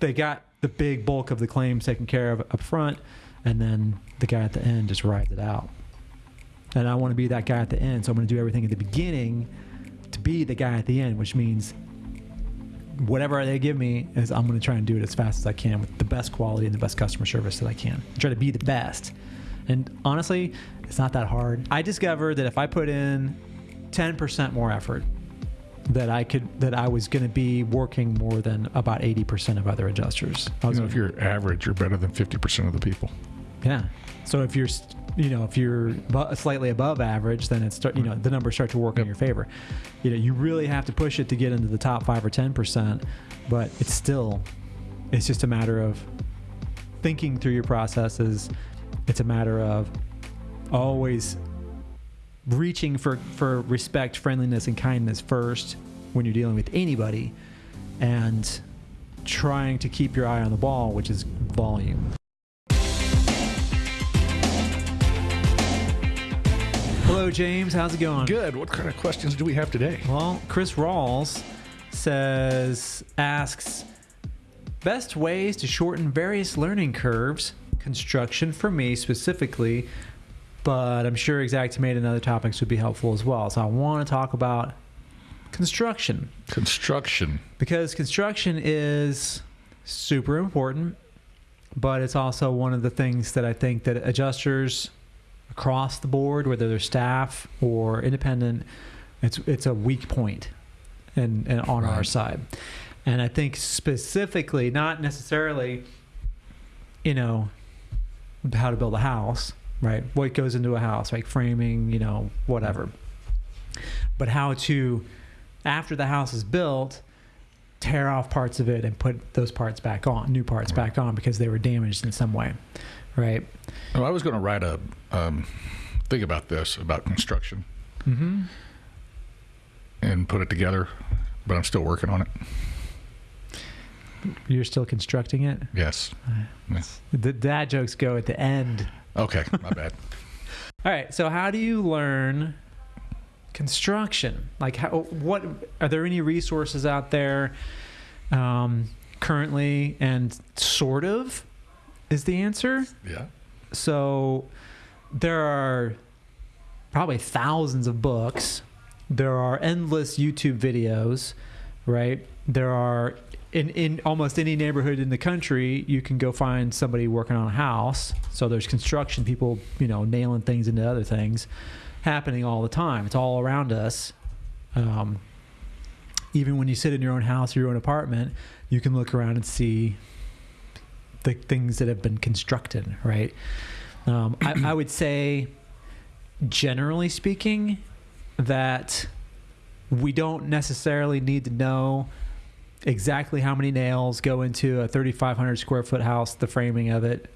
they got the big bulk of the claims taken care of up front, and then the guy at the end just rides it out. And I want to be that guy at the end, so I'm going to do everything at the beginning to be the guy at the end, which means whatever they give me is I'm going to try and do it as fast as I can with the best quality and the best customer service that I can. Try to be the best. And honestly, it's not that hard. I discovered that if I put in 10% more effort, that I could that I was going to be working more than about 80% of other adjusters. I You was know, if you're average, you're better than 50% of the people. yeah. So if you're, you know, if you're slightly above average, then it's start, you know, the numbers start to work in your favor. You know, you really have to push it to get into the top five or ten percent, but it's still, it's just a matter of thinking through your processes. It's a matter of always reaching for for respect, friendliness, and kindness first when you're dealing with anybody, and trying to keep your eye on the ball, which is volume. Hello, James. How's it going? Good. What kind of questions do we have today? Well, Chris Rawls says, asks, best ways to shorten various learning curves, construction for me specifically, but I'm sure Xactimate and other topics would be helpful as well. So I want to talk about construction Construction. because construction is super important, but it's also one of the things that I think that adjusters across the board, whether they're staff or independent, it's it's a weak point, and and on our side, and I think specifically, not necessarily, you know, how to build a house, right? What goes into a house, like framing, you know, whatever, but how to, after the house is built, tear off parts of it and put those parts back on, new parts Right. back on because they were damaged in some way, right? Oh, I was going to write a um, thing about this, about construction, Mm-hmm. and put it together, but I'm still working on it. You're still constructing it. Yes. The dad jokes go at the end. Okay. My bad. All right. So how do you learn construction? Like, how? What are there any resources out there um, currently? And sort of is the answer. Yeah. So there are probably thousands of books. There are endless YouTube videos, right? There are in in almost any neighborhood in the country, you can go find somebody working on a house. So there's construction people, you know, nailing things into other things happening all the time. It's all around us. Um, even when you sit in your own house or your own apartment, you can look around and see the things that have been constructed, right? Um, I, I would say, generally speaking, that we don't necessarily need to know exactly how many nails go into a 3,500 square foot house, the framing of it,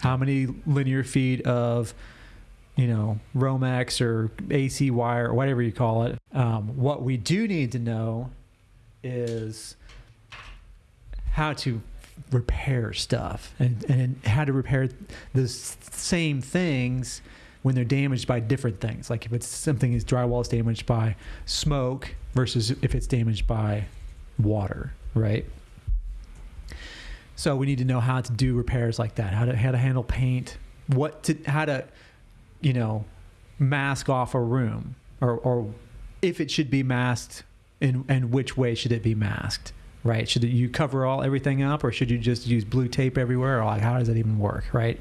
how many linear feet of, you know, Romex or AC wire or whatever you call it. Um, what we do need to know is how to repair stuff and, and how to repair the same things when they're damaged by different things. Like if it's something is drywall is damaged by smoke versus if it's damaged by water, right? So we need to know how to do repairs like that, how to how to handle paint, what to how to, you know, mask off a room or or if it should be masked and and which way should it be masked right? Should you cover all everything up or should you just use blue tape everywhere? Or like how does that even work right?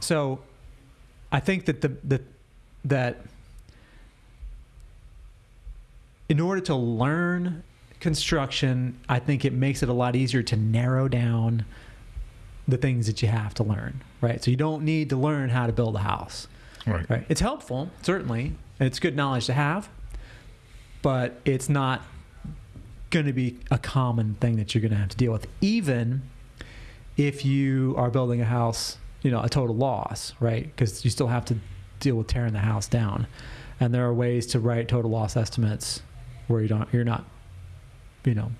So i think that the, the that in order to learn construction i think it makes it a lot easier to narrow down the things that you have to learn right so you don't need to learn how to build a house Right. Right. It's helpful, certainly. and It's good knowledge to have, but it's not going to be a common thing that you're going to have to deal with, even if you are building a house, you know, a total loss, right? Because you still have to deal with tearing the house down, and there are ways to write total loss estimates where you don't, you're not, you know,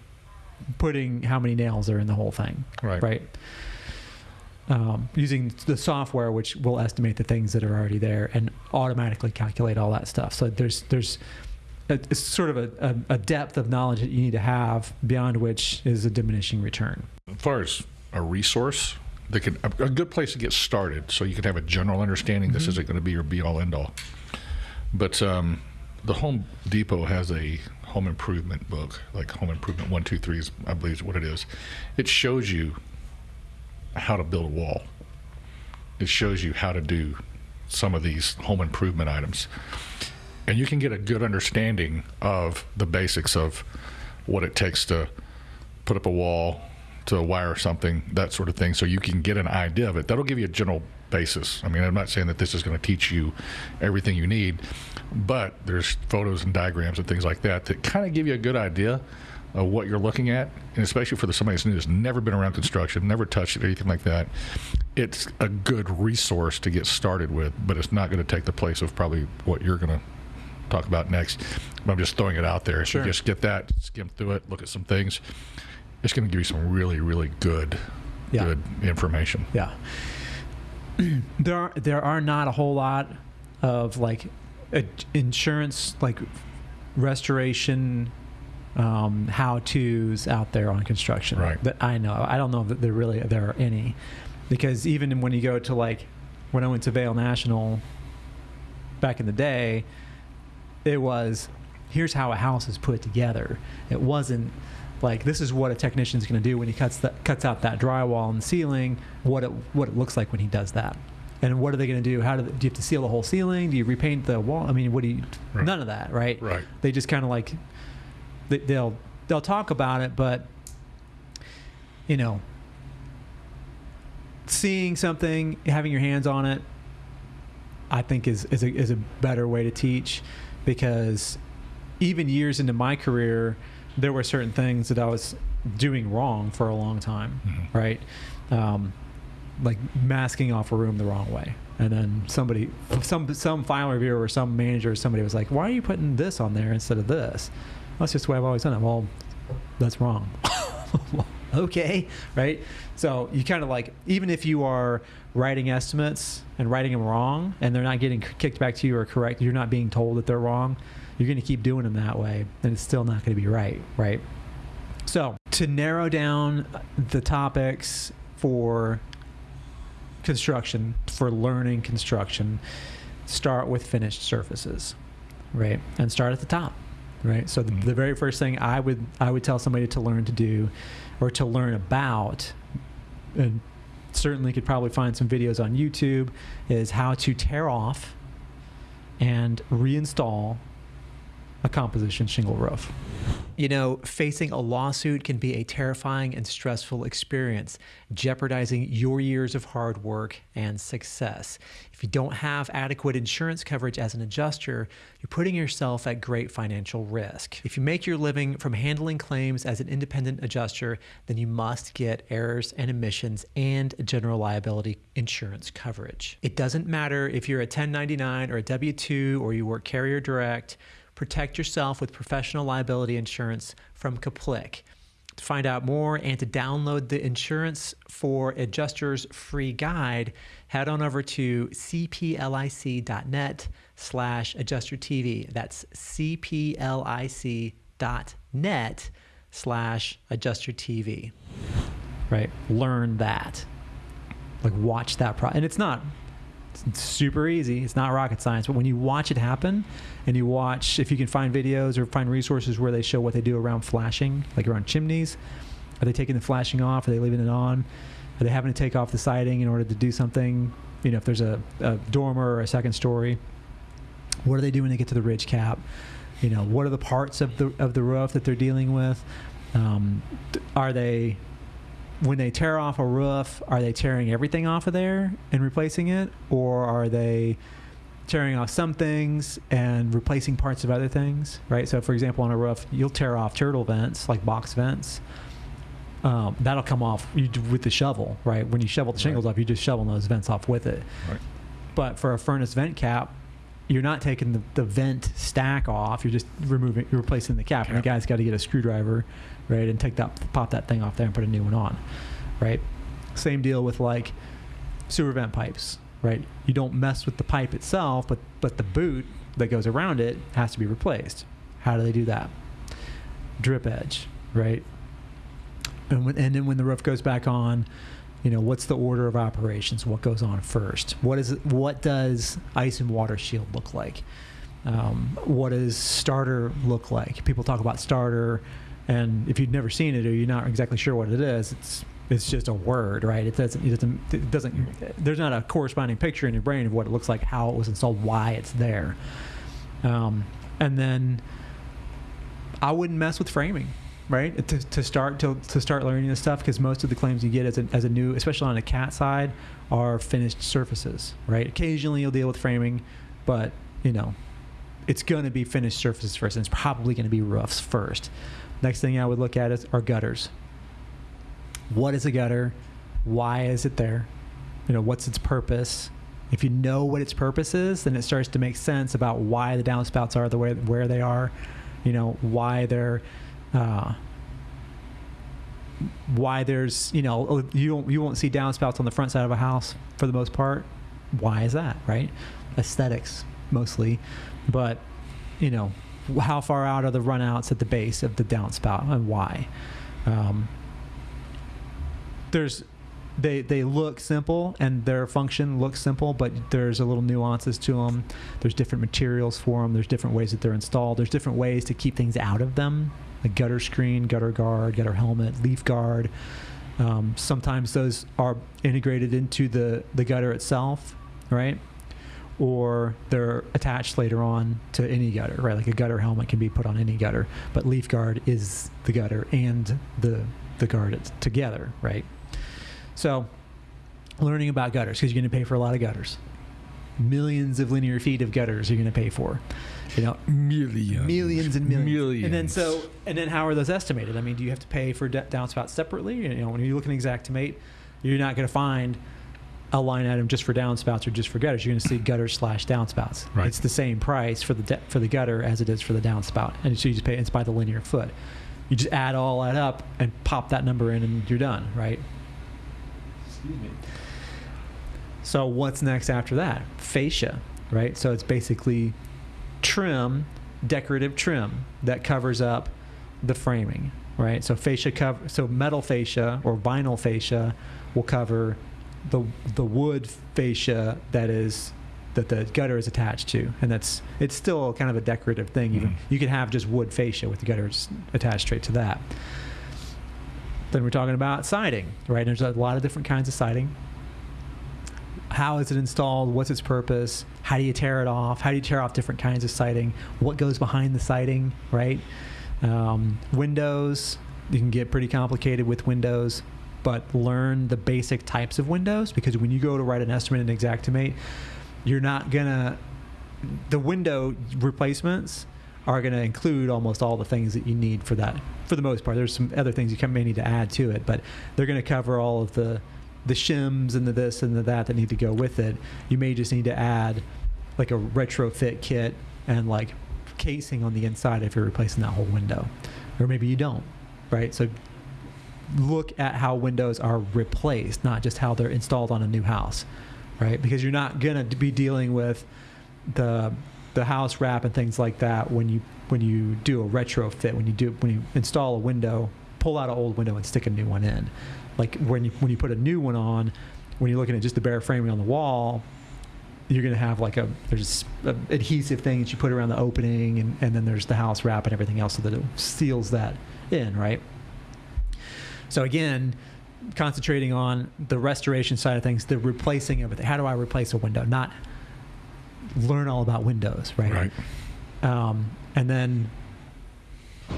putting how many nails are in the whole thing, Right. right? Um, using the software, which will estimate the things that are already there and automatically calculate all that stuff. So there's there's a, it's sort of a, a, a depth of knowledge that you need to have beyond which is a diminishing return. As far as a resource, they can a, a good place to get started, so you can have a general understanding. This isn't going to be your be all end all. But um, the Home Depot has a home improvement book, like Home Improvement One Two Three is I believe is what it is. It shows you how to build a wall. It shows you how to do some of these home improvement items, and you can get a good understanding of the basics of what it takes to put up a wall, to wire something, that sort of thing, so you can get an idea of it. That'll give you a general basis. I mean, I'm not saying that this is going to teach you everything you need, but there's photos and diagrams and things like that that kind of give you a good idea of what you're looking at, and especially for the, somebody that's new that's never been around construction, never touched it, anything like that. It's a good resource to get started with, but it's not going to take the place of probably what you're going to talk about next. But I'm just throwing it out there. Sure. So just get that, skim through it, look at some things. It's going to give you some really, really good, Yeah. good information. Yeah. there are there are not a whole lot of like uh, insurance like restoration um, how tos out there on construction Right. that I know. I don't know that there really there are any because even when you go to like when I went to Vale National back in the day, it was here's how a house is put together. It wasn't like this is what a technician's going to do when he cuts that cuts out that drywall and the ceiling. What it what it looks like when he does that, and what are they going to do? How do, they, do you have to seal the whole ceiling? Do you repaint the wall? I mean, what do you? Right. None of that, right? Right. They just kind of like they, they'll they'll talk about it, but you know, seeing something, having your hands on it, I think is is a, is a better way to teach because even years into my career, there were certain things that I was doing wrong for a long time, Mhm. right? Um, like masking off a room the wrong way. And then somebody, some some file reviewer or some manager or somebody was like, "Why are you putting this on there instead of this?" That's just the way I've always done it. Well, that's wrong. okay, right? So you kind of like, even if you are writing estimates and writing them wrong, and they're not getting kicked back to you or correct, you're not being told that they're wrong. You're going to keep doing them that way, and it's still not going to be right, right? So to narrow down the topics for construction, for learning construction, start with finished surfaces, right? And start at the top, right? So the, the very first thing I would I would tell somebody to learn to do, or to learn about, and certainly could probably find some videos on YouTube, is how to tear off and reinstall a composition shingle roof. You know, facing a lawsuit can be a terrifying and stressful experience, jeopardizing your years of hard work and success. If you don't have adequate insurance coverage as an adjuster, you're putting yourself at great financial risk. If you make your living from handling claims as an independent adjuster, then you must get errors and omissions and general liability insurance coverage. It doesn't matter if you're a 1099 or a W 2 or you work carrier direct. Protect yourself with professional liability insurance from Kaplik. To find out more and to download the Insurance for Adjusters free guide, head on over to cplic.net slash adjuster TV. That's cplic.net slash adjuster TV. Right? Learn that. Like watch that pro and it's not it's super easy. It's not rocket science, but when you watch it happen and you watch, if you can find videos or find resources where they show what they do around flashing, like around chimneys, are they taking the flashing off? Are they leaving it on? Are they having to take off the siding in order to do something? You know, if there's a, a dormer or a second story, what are they doing to get to the ridge cap? You know, what are the parts of the of the roof that they're dealing with? Um, are they when they tear off a roof, are they tearing everything off of there and replacing it, or are they tearing off some things and replacing parts of other things? Right. So, for example, on a roof, you'll tear off turtle vents, like box vents. Um, that'll come off with the shovel, right? When you shovel the shingles Right. off, you just shovel those vents off with it. Right. But for a furnace vent cap, you're not taking the, the vent stack off. You're just removing, you're replacing the cap. And the guy's got to get a screwdriver, right, and take that, pop that thing off there and put a new one on, right? Same deal with like sewer vent pipes, right? You don't mess with the pipe itself, but but the boot that goes around it has to be replaced. How do they do that? Drip edge, right? And, when, and then when the roof goes back on, you know, what's the order of operations? What goes on first? What is what does ice and water shield look like? Um, what does starter look like? People talk about starter, and if you've never seen it or you're not exactly sure what it is, it's it's just a word, right? It doesn't it doesn't it doesn't there's not a corresponding picture in your brain of what it looks like, how it was installed, why it's there. Um, and then I wouldn't mess with framing, right? To, to start to, to start learning this stuff because most of the claims you get as a, as a new, especially on a cat side, are finished surfaces, right? Occasionally you'll deal with framing, but you know, it's going to be finished surfaces first, and it's probably going to be roofs first. Next thing I would look at is are gutters. What is a gutter? Why is it there? You know, what's its purpose? If you know what its purpose is, then it starts to make sense about why the downspouts are the way where they are. You know, why they're uh, why there's you know you won't you won't see downspouts on the front side of a house for the most part. Why is that? Right? Aesthetics mostly, but you know how far out are the runouts at the base of the downspout and why? Um, there's they they look simple and their function looks simple, but there's a little nuances to them. There's different materials for them. There's different ways that they're installed. There's different ways to keep things out of them, like gutter screen, gutter guard, gutter helmet, leaf guard. Um, sometimes those are integrated into the the gutter itself, right? Or they're attached later on to any gutter, right? Like a gutter helmet can be put on any gutter, but leaf guard is the gutter and the the guard together, right? So, learning about gutters because you're going to pay for a lot of gutters. Millions of linear feet of gutters you're going to pay for. You know, millions, millions and millions. millions. And then so, and then how are those estimated? I mean, do you have to pay for d- downspouts separately? You know, when you look at Xactimate, you're not going to find a line item just for downspouts or just for gutters. You're going to see gutters slash downspouts. Right. It's the same price for the de- for the gutter as it is for the downspout, and so you just pay. It's by the linear foot. You just add all that up and pop that number in, and you're done, right? Excuse me. So what's next after that? Fascia, right? So it's basically trim, decorative trim that covers up the framing, right? So fascia cover, so metal fascia or vinyl fascia will cover the the wood fascia that is that the gutter is attached to, and that's it's still kind of a decorative thing. Even Mhm. you can have just wood fascia with the gutters attached straight to that. Then we're talking about siding, right? There's a lot of different kinds of siding. How is it installed? What's its purpose? How do you tear it off? How do you tear off different kinds of siding? What goes behind the siding, right? Um, windows, you can get pretty complicated with windows, but learn the basic types of windows because when you go to write an estimate in Xactimate, you're not gonna the window replacements are to include almost all the things that you need for that for the most part there's some other things you may need to add to it but they're to cover all of the the shims and the this and the that that need to go with it you may just need to add like a retrofit kit and like casing on the inside if you're replacing that whole window. Or maybe you don't right? So look at how windows are replaced not just how they're installed on a new house right? Because you're not gonna be dealing with the the house wrap and things like that when you when you do a retrofit when you do when you install a window pull out an old window and stick a new one in like when you when you put a new one on when you're looking at just the bare framing on the wall you're going to have like a there's a adhesive thing that you put around the opening and, and then there's the house wrap and everything else so that it seals that in right so again concentrating on the restoration side of things, the replacing of it. How do I replace a window? Not learn all about windows, right? Right. Um, and then,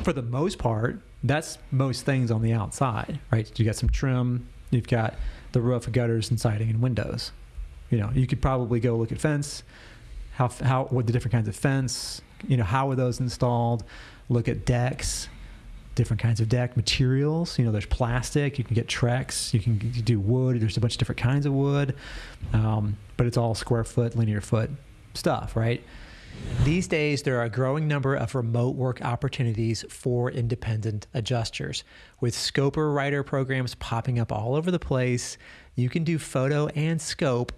for the most part, that's most things on the outside, right? You got some trim, you've got the roof, gutters, and siding, and windows. You know, you could probably go look at fence, how how what the different kinds of fence, you know, how are those installed? Look at decks, different kinds of deck materials. You know, there's plastic. You can get Trex. You can do wood. There's a bunch of different kinds of wood, um, but it's all square foot, linear foot stuff, right? These days, there are a growing number of remote work opportunities for independent adjusters. With Scoper Writer programs popping up all over the place, you can do photo and scope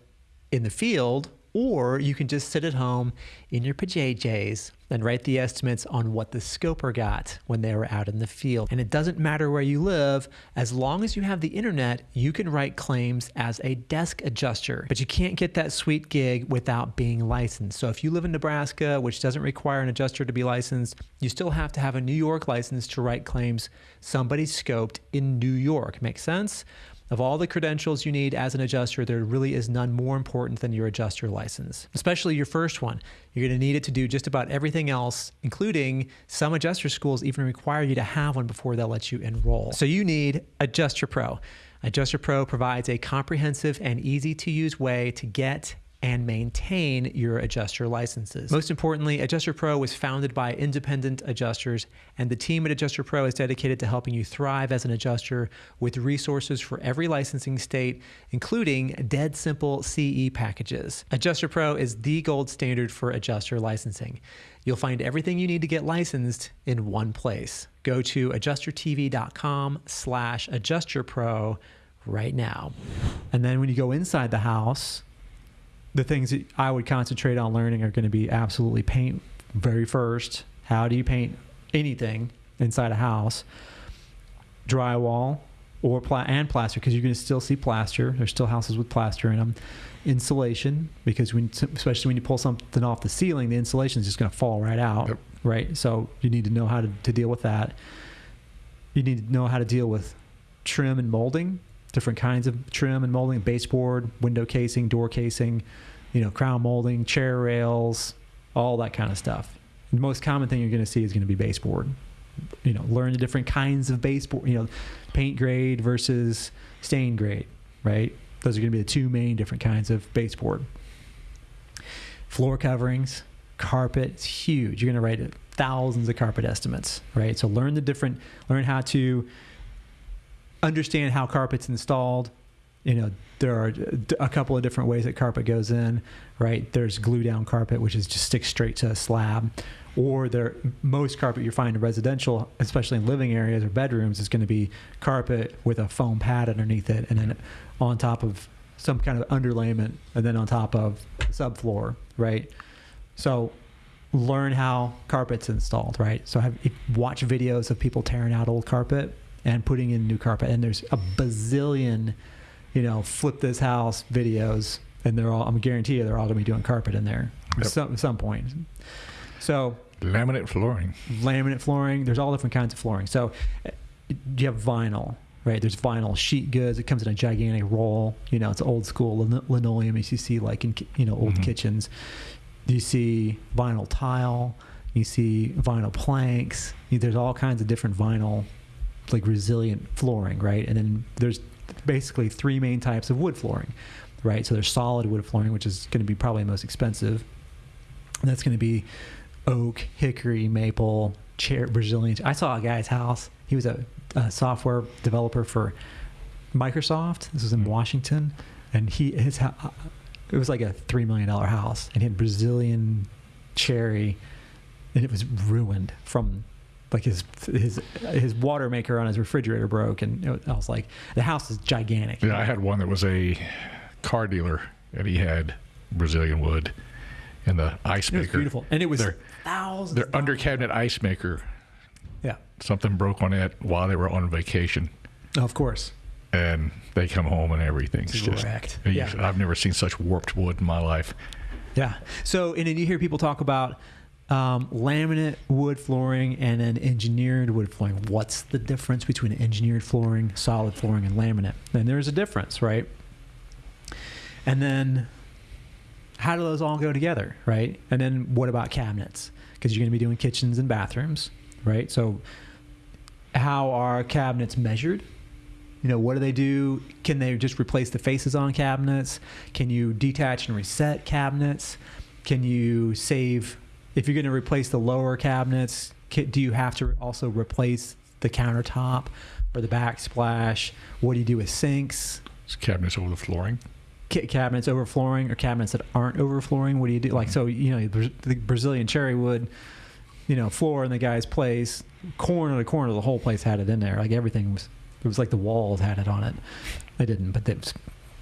in the field or you can just sit at home in your pajamas and write the estimates on what the scoper got when they were out in the field. And it doesn't matter where you live, as long as you have the internet, you can write claims as a desk adjuster. But you can't get that sweet gig without being licensed. So if you live in Nebraska, which doesn't require an adjuster to be licensed, you still have to have a New York license to write claims somebody scoped in New York. Make sense? Of all the credentials you need as an adjuster, there really is none more important than your adjuster license, especially your first one. You're going to need it to do just about everything else, including some adjuster schools even require you to have one before they'll let you enroll. So you need Adjuster Pro. Adjuster Pro provides a comprehensive and easy to use way to get and maintain your adjuster licenses. Most importantly, Adjuster Pro was founded by independent adjusters, and the team at Adjuster Pro is dedicated to helping you thrive as an adjuster with resources for every licensing state, including dead simple CE packages. Adjuster Pro is the gold standard for adjuster licensing. You'll find everything you need to get licensed in one place. Go to adjustertv.com slash adjusterpro right now. And then when you go inside the house, the things that I would concentrate on learning are going to be absolutely paint very first. How do you paint anything inside a house? Drywall or pla- and plaster because you're going to still see plaster. There's still houses with plaster in them. Insulation because when especially when you pull something off the ceiling, the insulation is just going to fall right out. Yep. Right. So you need to know how to, to deal with that. You need to know how to deal with trim and molding different kinds of trim and molding, baseboard, window casing, door casing, you know, crown molding, chair rails, all that kind of stuff. The most common thing you're going to see is going to be baseboard. You know, learn the different kinds of baseboard, you know, paint grade versus stain grade, right? Those are going to be the two main different kinds of baseboard. Floor coverings, carpet, it's huge. You're going to write thousands of carpet estimates, right? So learn the different, learn how to understand how carpet's installed. You know, there are a couple of different ways that carpet goes in, right? There's glue down carpet, which is just sticks straight to a slab, or there most carpet you find in residential, especially in living areas or bedrooms, is going to be carpet with a foam pad underneath it, and then on top of some kind of underlayment, and then on top of subfloor, right? So learn how carpet's installed, right? So have watch videos of people tearing out old carpet and putting in new carpet. And there's a bazillion, you know, flip this house videos, and they're all. I'm guarantee you, they're all going to be doing carpet in there Yep. at some some point. So Laminate flooring. laminate flooring. There's all different kinds of flooring. So uh, you have vinyl, right? There's vinyl sheet goods. It comes in a gigantic roll. You know, it's old school lin- linoleum as you see like in you know old Mhm. kitchens. You see vinyl tile. You see vinyl planks. There's all kinds of different vinyl, like resilient flooring, right? And then there's basically three main types of wood flooring, right? So there's solid wood flooring, which is going to be probably the most expensive. And that's going to be oak, hickory, maple, chair, Brazilian. I saw a guy's house. He was a, a software developer for Microsoft. This was in Mm. Washington, and he his it was like a three million dollar house, and he had Brazilian cherry, and it was ruined from like his his his water maker on his refrigerator broke, and it, I was like, the house is gigantic. Yeah, I had one that was a car dealer, and he had Brazilian wood and the ice It was maker. beautiful, and it was Their, thousands. their under cabinet ice maker. Yeah, Something broke on it while they were on vacation, of course. and they come home and everything's just. wrecked. Yeah. I've never seen such warped wood in my life. Yeah. So, and then you hear people talk about um, laminate wood flooring and then engineered wood flooring. What's the difference between engineered flooring, solid flooring, and laminate? And there's a difference, right? And then how do those all go together, right? And then what about cabinets? Because you're going to be doing kitchens and bathrooms, right? So, how are cabinets measured? You know, what do they do? Can they just replace the faces on cabinets? Can you detach and reset cabinets? Can you save if you're going to replace the lower cabinets? Do you have to also replace the countertop or the backsplash? What do you do with sinks? It's cabinets over the flooring. ca- cabinets over flooring or cabinets that aren't over flooring? What do you do? Like, mm-hmm. so, you know, the Brazilian cherry wood, you know, floor in the guy's place, corner to corner, the whole place had it in there. Like everything was, it was like the walls had it on it. They didn't, but they was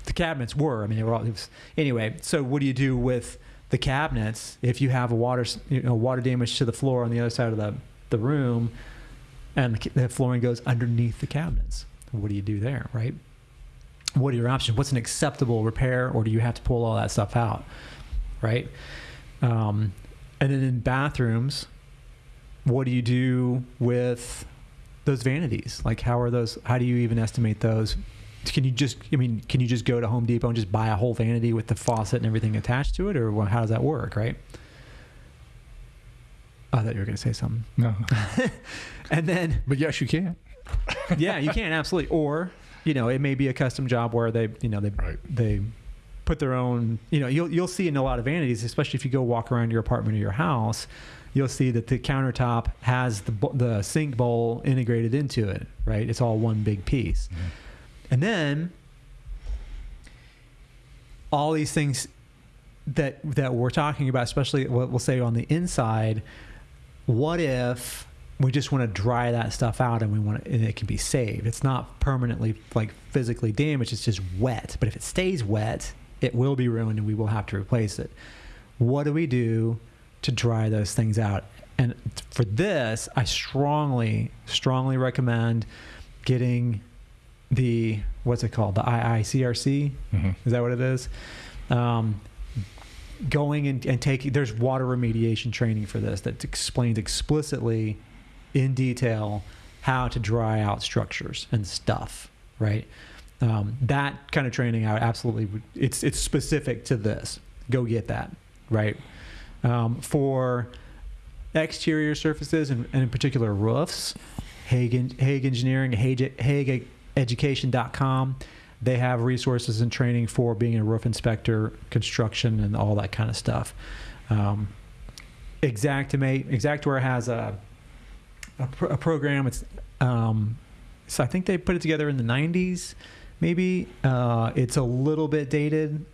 the cabinets were. I mean, they were all. It was, anyway, so what do you do with the cabinets if you have a water you know water damage to the floor on the other side of the the room, and the flooring goes underneath the cabinets? What do you do there, right? What are your options? What's an acceptable repair, or do you have to pull all that stuff out, right? Um, and then in bathrooms, what do you do with those vanities? Like, how are those? How do you even estimate those? Can you just, I mean, can you just go to Home Depot and just buy a whole vanity with the faucet and everything attached to it, or how does that work, right? I thought you were going to say something. No. And then, But yes, you can. yeah, you can absolutely. Or, you know, it may be a custom job where they, you know, they Right. they put their own. You know, you'll you'll see in a lot of vanities, especially if you go walk around your apartment or your house, you'll see that the countertop has the the sink bowl integrated into it. Right, it's all one big piece. Mm-hmm. And then all these things that that we're talking about, especially what we'll say on the inside, what if we just want to dry that stuff out and we want to, and it can be saved? It's not permanently like physically damaged; it's just wet. But if it stays wet, it will be ruined, and we will have to replace it. What do we do to dry those things out? And for this, I strongly, strongly recommend getting the what's it called, the IICRC. Mhm. Is that what it is? Um, going and, and taking there's water remediation training for this that explains explicitly in detail how to dry out structures and stuff right um, that kind of training i absolutely would it's it's specific to this go get that right um, for exterior surfaces and, and in particular roofs Haag, Haag engineering Haag, Haag education.com they have resources and training for being a roof inspector, construction, and all that kind of stuff. Um, Xactware has a a, pro- a program. It's um, so I think they put it together in the '90s, maybe. Uh, it's a little bit dated,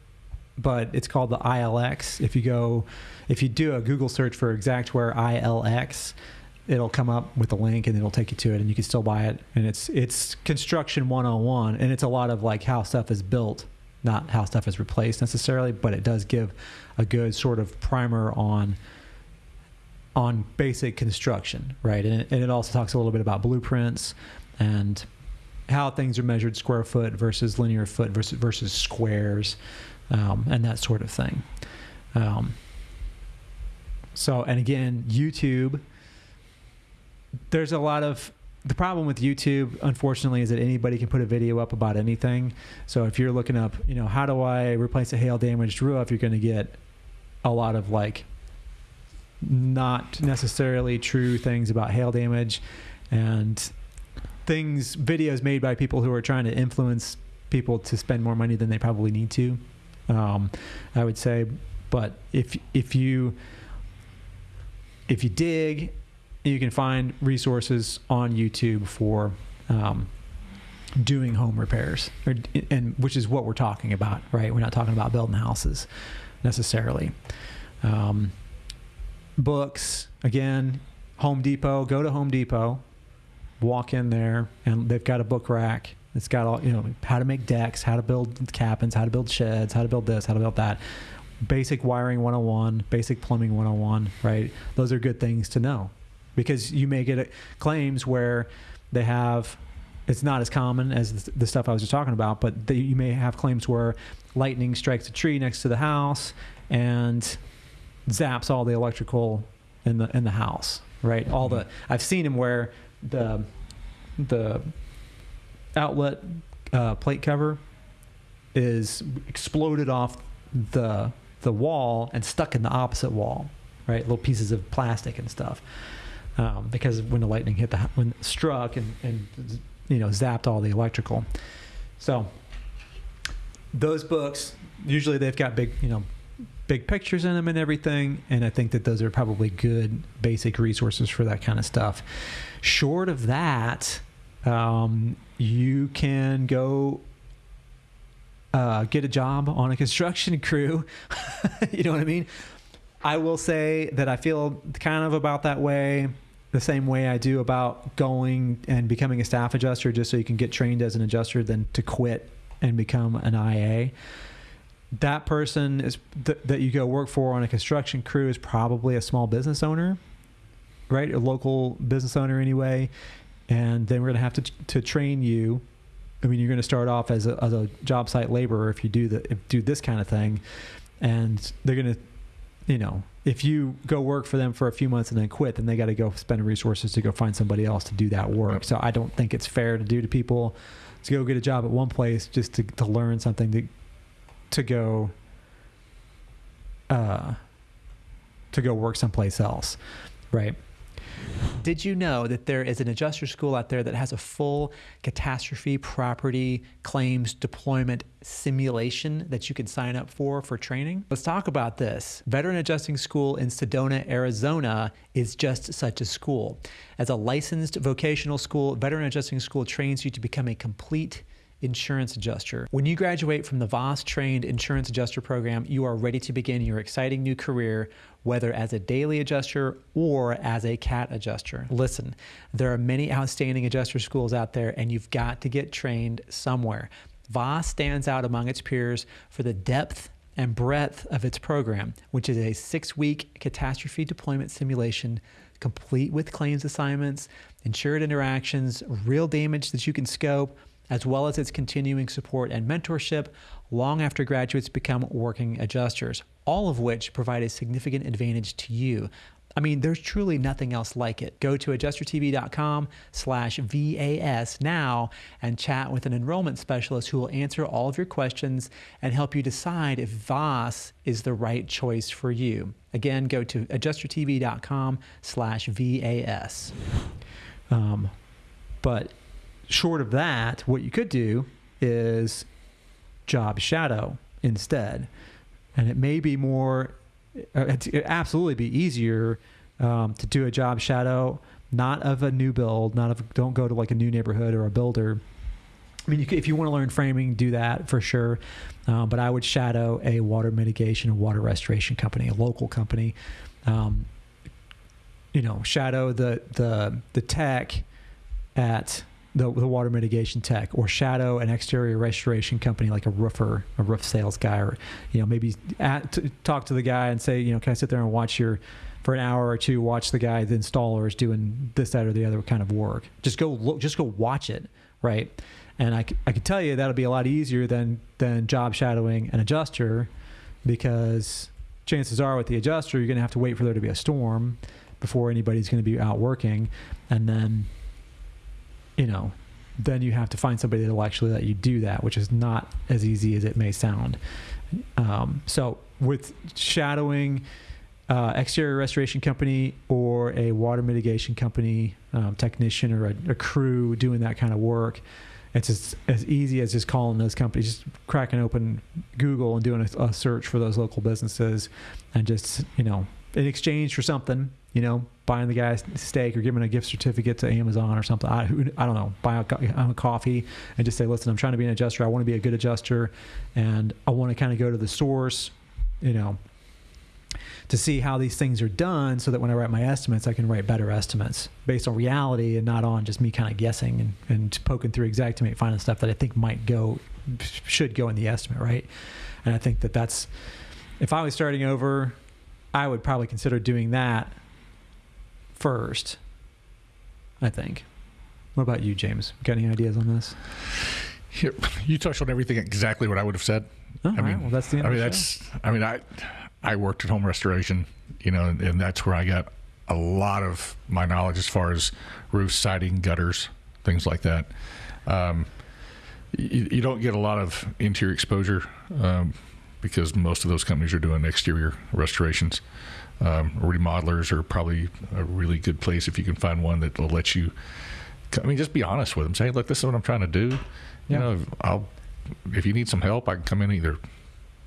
but it's called the ILX. If you go, if you do a Google search for Xactware ILX, it'll come up with a link and it'll take you to it and you can still buy it. And it's it's construction 101 and it's a lot of like how stuff is built not how stuff is replaced necessarily but it does give a good sort of primer on on basic construction right? And it, and it also talks a little bit about blueprints and how things are measured square foot versus linear foot versus versus squares um, and that sort of thing. Um, so and again youtube there's a lot of the problem with YouTube, unfortunately, is that anybody can put a video up about anything. So if you're looking up, you know, how do I replace a hail damaged roof, you're going to get a lot of like not necessarily true things about hail damage and things, videos made by people who are trying to influence people to spend more money than they probably need to. Um, I would say, but if if you if you dig you can find resources on YouTube for um, doing home repairs, or, and which is what we're talking about, right? We're not talking about building houses necessarily. Um, books again, Home Depot. Go to Home Depot, walk in there, and they've got a book rack. It's got all you know how to make decks, how to build cabins, how to build sheds, how to build this, how to build that. Basic wiring 101, basic plumbing 101, right? Those are good things to know because you may get claims where they have it's not as common as the- stuff I was just talking about, but they, you may have claims where lightning strikes a tree next to the house and zaps all the electrical in the in the house, right? All the I've seen them where the the outlet uh, plate cover is exploded off the the wall and stuck in the opposite wall, right? Little pieces of plastic and stuff um, because when the lightning hit the when it struck and, and you know zapped all the electrical. So those books usually they've got big you know big pictures in them and everything, and I think that those are probably good basic resources for that kind of stuff. Short of that, um, you can go uh, get a job on a construction crew. you know what I mean? I will say that I feel kind of about that way the same way I do about going and becoming a staff adjuster just so you can get trained as an adjuster than to quit and become an IA. That person is th- that you go work for on a construction crew is probably a small business owner, right? A local business owner anyway. And then we're going to have to to train you. I mean, you're going to start off as a, as a job site laborer if you do the if do this kind of thing, and they're going to, you know, if you go work for them for a few months and then quit, then they got to go spend resources to go find somebody else to do that work. Yep. So I don't think it's fair to do to people to go get a job at one place just to, to learn something to to go uh to go work someplace else, right? Did you know that there is an adjuster school out there that has a full catastrophe property claims deployment simulation that you can sign up for for training? Let's talk about this. Veteran Adjusting School in Sedona, Arizona is just such a school. As a licensed vocational school, Veteran Adjusting School trains you to become a complete insurance adjuster. When you graduate from the VOS trained insurance adjuster program, you are ready to begin your exciting new career, whether as a daily adjuster or as a cat adjuster. Listen, there are many outstanding adjuster schools out there, and you've got to get trained somewhere. VOS stands out among its peers for the depth and breadth of its program, which is a six week catastrophe deployment simulation complete with claims assignments, insured interactions, real damage that you can scope, as well as its continuing support and mentorship long after graduates become working adjusters, all of which provide a significant advantage to you. I mean, there's truly nothing else like it. Go to adjustertv.com slash VAS now and chat with an enrollment specialist who will answer all of your questions and help you decide if VAS is the right choice for you. Again, go to adjustertv.com slash VAS. Um, but short of that, what you could do is job shadow instead. And it may be more, uh, it'd absolutely be easier um, to do a job shadow, not of a new build, not of, don't go to like a new neighborhood or a builder. I mean, you could, if you want to learn framing, do that for sure. Um, but I would shadow a water mitigation and water restoration company, a local company. Um, you know, shadow the the the tech at the, the water mitigation tech or shadow an exterior restoration company like a roofer a roof sales guy or you know maybe at, talk to the guy and say you know can i sit there and watch your for an hour or two watch the guy the installer is doing this that or the other kind of work? Just go look just go watch it right? And i, I can tell you that'll be a lot easier than than job shadowing an adjuster because chances are with the adjuster you're going to have to wait for there to be a storm before anybody's going to be out working. And then you know, then you have to find somebody that will actually let you do that, which is not as easy as it may sound. Um, so with shadowing uh, exterior restoration company or a water mitigation company um, technician or a, a crew doing that kind of work, it's as, as easy as just calling those companies, just cracking open Google and doing a, a search for those local businesses, and just you know, in exchange for something, you know, buying the guy steak or giving a gift certificate to Amazon or something. I, I don't know, buy a, a coffee and just say, listen, I'm trying to be an adjuster. I want to be a good adjuster, and I want to kind of go to the source, you know, to see how these things are done so that when I write my estimates, I can write better estimates based on reality and not on just me kind of guessing and, and poking through Xactimate, finding stuff that I think might go, should go in the estimate, right? And I think that that's, if I was starting over, I would probably consider doing that first. I think. What about you, James? Got any ideas on this? Here, you touched on everything exactly what I would have said. Oh, I all right. mean, well, that's the I mean, that's. show. I mean, I I worked at home restoration, you know, and, and that's where I got a lot of my knowledge as far as roof siding, gutters, things like that. Um, you, you don't get a lot of interior exposure um, because most of those companies are doing exterior restorations. Um, remodelers are probably a really good place if you can find one that will let you. I mean, just be honest with them. Say, look, this is what I'm trying to do. Yeah. You know, I'll if you need some help, I can come in either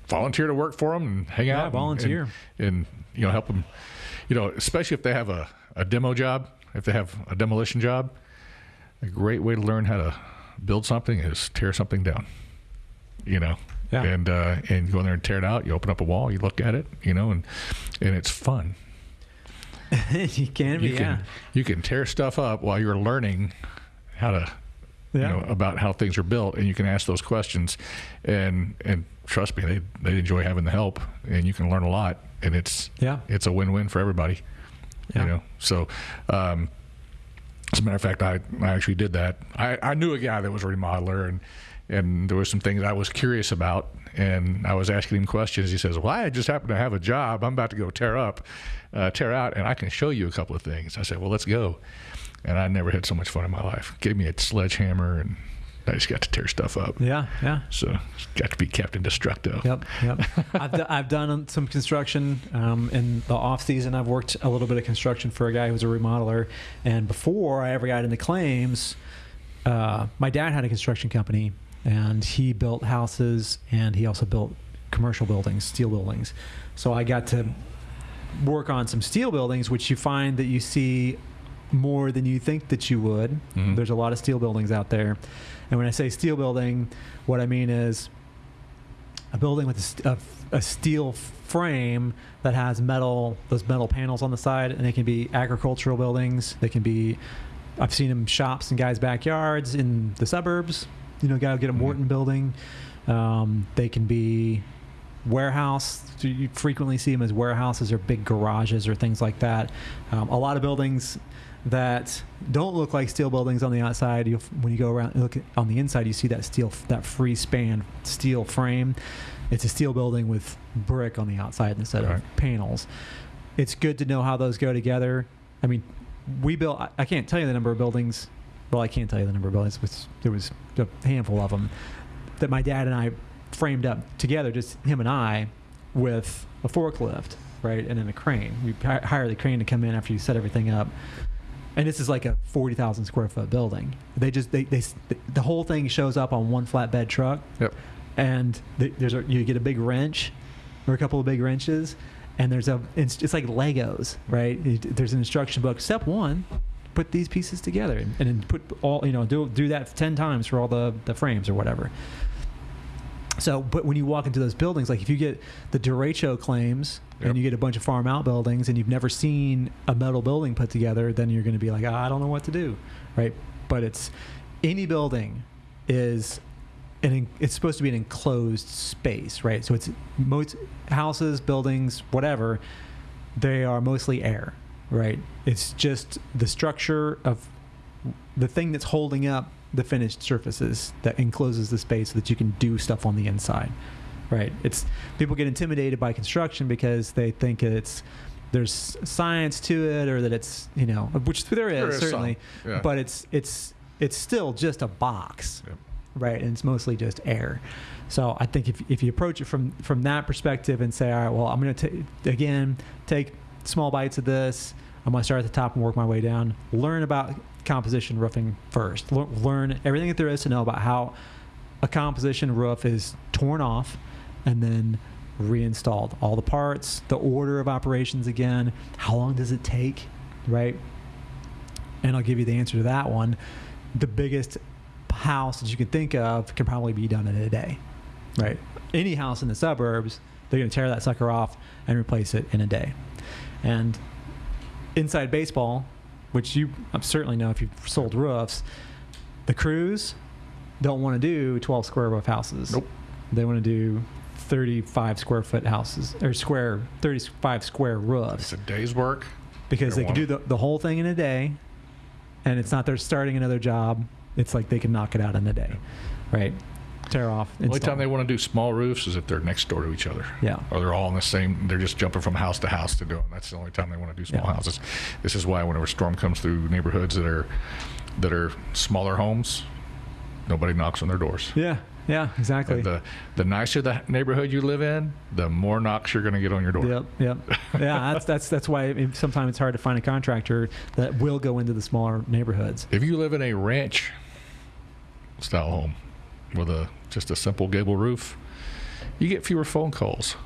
volunteer to work for them and hang Yeah, out, and- volunteer. and, and you know help them. You know, especially if they have a, a demo job, if they have a demolition job, a great way to learn how to build something is tear something down. You know, Yeah. and uh, and you go in there and tear it out. You open up a wall, you look at it, you know, and and it's fun. you can be, You yeah. you can tear stuff up while you're learning how to Yeah. you know, about how things are built, and you can ask those questions, and and trust me, they they enjoy having the help, and you can learn a lot, and it's Yeah. it's a win win for everybody. Yeah. You know, so. Um, as a matter of fact, I, I actually did that. I, I knew a guy that was a remodeler, and and there were some things I was curious about, and I was asking him questions. He says, "Well, I just happen to have a job. I'm about to go tear up, uh, tear out, and I can show you a couple of things." I said, "Well, let's go." And I never had so much fun in my life. Gave me a sledgehammer, and I just got to tear stuff up. Yeah, yeah. So got to be Captain Destructo. Yep, yep. I've, d- I've done some construction um, in the off season. I've worked a little bit of construction for a guy who was a remodeler, and before I ever got into claims, uh, my dad had a construction company, and he built houses, and he also built commercial buildings, steel buildings. So I got to work on some steel buildings, which you find that you see more than you think that you would. Mhm. There's a lot of steel buildings out there. And when I say steel building, what I mean is a building with a, a a steel frame that has metal, those metal panels on the side, and they can be agricultural buildings. They can be, I've seen them shops in guys' backyards in the suburbs. You know, gotta get a Mhm. Morton building. Um, they can be warehouse. You frequently see them as warehouses or big garages or things like that. Um, a lot of buildings that don't look like steel buildings on the outside. You, when you go around and look at, on the inside, you see that steel, that free span steel frame. It's a steel building with brick on the outside instead Right. of panels. It's good to know how those go together. I mean, we built. I can't tell you the number of buildings. Well, I can't tell you the number of buildings. But there was a handful of them that my dad and I framed up together, just him and I, with a forklift, right, and then a crane. We hire the crane to come in after you set everything up, and this is like a forty thousand square foot building. They just they, they the whole thing shows up on one flatbed truck, Yep. and th- there's a, you get a big wrench or a couple of big wrenches, and there's a it's, it's like Legos, right? It- there's an instruction book. Step one. Put these pieces together and, and then put all you know do do that ten times for all the, the frames or whatever. So, but when you walk into those buildings, like if you get the derecho claims Yep. and you get a bunch of farm out buildings and you've never seen a metal building put together, then you're going to be like, "Ah, I don't know what to do, right? But it's any building is an it's supposed to be an enclosed space, right? So it's most houses, buildings, whatever, they are mostly air, right? It's just the structure of the thing that's holding up the finished surfaces that encloses the space so that you can do stuff on the inside right it's people get intimidated by construction because they think it's there's science to it or that it's you know which there is, There is certainly some, yeah. but it's it's it's still just a box Yep. right and it's mostly just air so i think if, if you approach it from from that perspective and say all right well i'm going to again take small bites of this. I'm going to start at the top and work my way down. Learn about composition roofing first. Lear- learn everything that there is to know about how a composition roof is torn off and then reinstalled. All the parts the order of operations again. How long does it take right? And i'll give you the answer to that one. The biggest house that you can think of can probably be done in a day right? Any house in the suburbs they're going to tear that sucker off and replace it in a day and inside baseball which you certainly know if you've sold roofs the crews don't want to do 12 square roof houses Nope. they want to do 35 square foot houses or square 35 square roofs It's a day's work. because They they can do the, the whole thing in a day and it's not they're starting another job it's like they can knock it out in a day right tear off The only time they want to do small roofs is if they're next door to each other. yeah Or they're all in the same, they're just jumping from house to house to do it. That's the only time they want to do small Yeah. houses. This is why whenever a storm comes through neighborhoods that are that are smaller homes, nobody knocks on their doors. yeah yeah exactly the the nicer the neighborhood you live in, the more knocks you're going to get on your door. Yep, yep. Yeah, that's that's that's why it, sometimes it's hard to find a contractor that will go into the smaller neighborhoods. If you live in a ranch style home with a just a simple gable roof, you get fewer phone calls.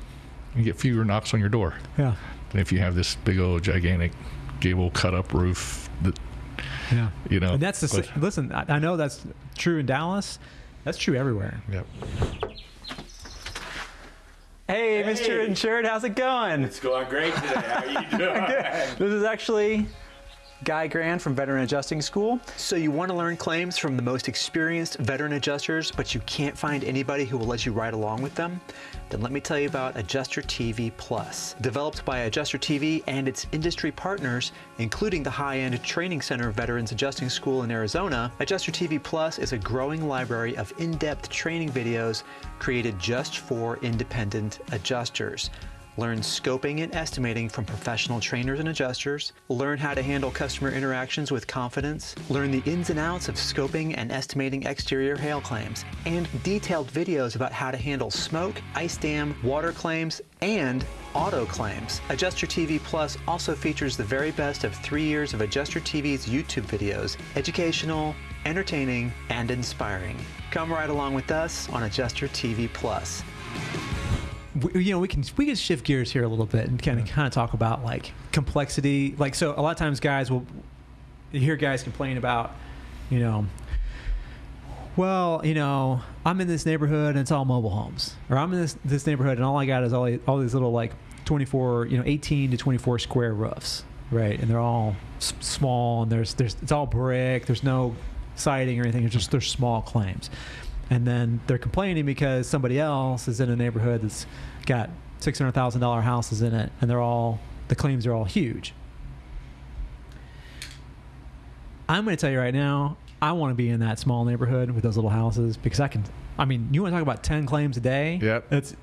You get fewer knocks on your door Yeah, than if you have this big old gigantic gable cut up roof that yeah. you know. And that's the but- listen. I, I know that's true in Dallas. That's true everywhere. Yep. Hey, Mr. Insured, how's it going? It's going great today. How are you doing? This is actually Guy Grand from Veteran Adjusting School. So you want to learn claims from the most experienced veteran adjusters, but you can't find anybody who will let you ride along with them? Then let me tell you about Adjuster TV Plus. Developed by Adjuster TV and its industry partners, including the high-end Training Center Veterans Adjusting School in Arizona, Adjuster TV Plus is a growing library of in-depth training videos created just for independent adjusters. Learn scoping and estimating from professional trainers and adjusters. Learn how to handle customer interactions with confidence. Learn the ins and outs of scoping and estimating exterior hail claims. And detailed videos about how to handle smoke, ice dam, water claims, and auto claims. Adjuster TV Plus also features the very best of three years of Adjuster TV's YouTube videos, educational, entertaining, and inspiring. Come right along with us on Adjuster TV Plus we, you know we can we can shift gears here a little bit and kind of kind of talk about like complexity. Like so a lot of times guys will you hear guys complain about you know well you know i'm in this neighborhood and it's all mobile homes or i'm in this this neighborhood and all i got is all, all these little like 24 you know 18 to 24 square roofs right? And they're all s- small and there's there's it's all brick. There's no siding or anything. It's just they're small claims and then they're complaining because somebody else is in a neighborhood that's got six hundred thousand dollar houses in it, and they're all the claims are all huge. I'm going to tell you right now, I want to be in that small neighborhood with those little houses because I can. I mean, you want to talk about ten claims a day? Yep. It's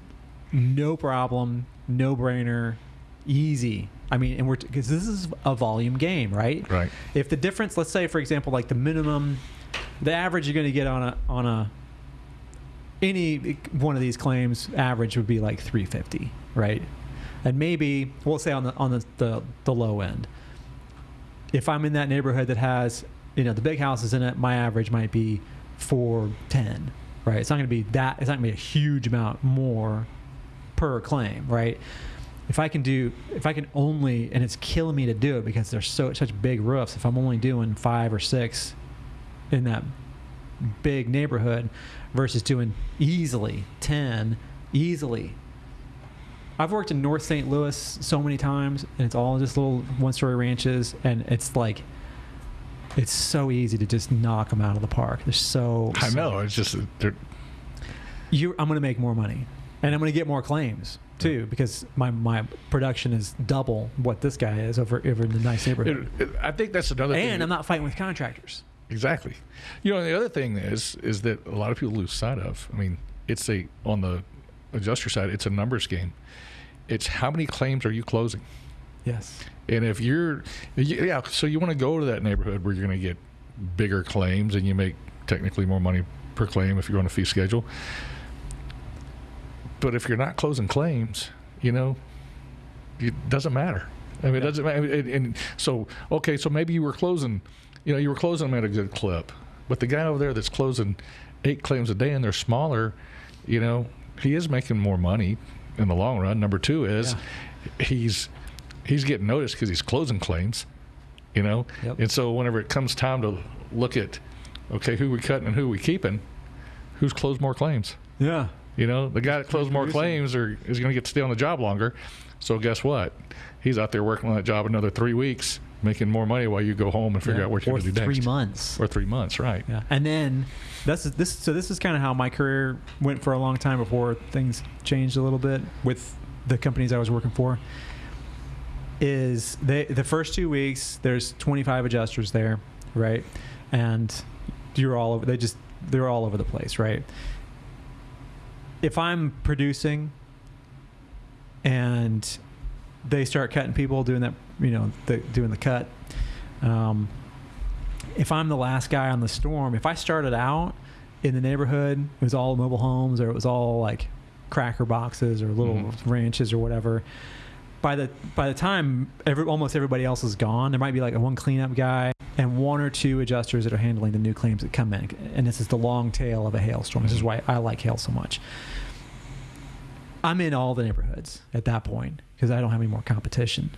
no problem, no brainer, easy. I mean, and we're because this is a volume game, right? Right. If the difference, let's say, for example, like the minimum, the average you're going to get on a on a any one of these claims average would be like 350 right? And maybe we'll say on the on the, the, the low end. If i'm in that neighborhood that has you know the big houses in it my average might be 410 right? It's not going to be that it's not going to be a huge amount more per claim right? If i can do if i can only and it's killing me to do it because there's so such big roofs if i'm only doing five or six in that big neighborhood versus doing easily 10 easily i've worked in north st louis so many times and it's all just little one story ranches and it's like it's so easy to just knock them out of the park they're so I so- know. It's just they're you i'm going to make more money and i'm going to get more claims too because my, my production is double what this guy is over over in the nice neighborhood It, it, I think that's another thing. and i'm not fighting with contractors Exactly. You know, the other thing is is that a lot of people lose sight of. I mean, it's a on the adjuster side, it's a numbers game. It's how many claims are you closing? yes And if you're, yeah, so you want to go to that neighborhood where you're going to get bigger claims and you make technically more money per claim if you're on a fee schedule. But if you're not closing claims, you know, it doesn't matter. I mean, it doesn't matter. And, and so, okay, so maybe you were closing, you know, you were closing them at a good clip, but the guy over there that's closing eight claims a day and they're smaller, you know, he is making more money in the long run. Number two is he's he's getting noticed because he's closing claims, you know, Yep. and so whenever it comes time to look at, okay, who we cutting and who we keeping, who's closed more claims? yeah You know, the guy that closed more claims are, is going to get to stay on the job longer. So guess what? He's out there working on that job another three weeks, making more money while you go home and figure Yeah. out what you're going to do three months Or three months, right? Yeah, and then that's this. So this is kind of how my career went for a long time before things changed a little bit with the companies I was working for. Is they the first two weeks there's 25 adjusters there, right? And you're all over. They just they're all over the place, right? If I'm producing and they start cutting people doing that, you know, the, doing the cut. Um, if I'm the last guy on the storm, if I started out in the neighborhood, it was all mobile homes or it was all like cracker boxes or little Mhm. ranches or whatever. By the by the time every, almost everybody else is gone, there might be like a one cleanup guy and one or two adjusters that are handling the new claims that come in. And this is the long tail of a hailstorm. This is why I like hail so much. I'm in all the neighborhoods at that point because I don't have any more competition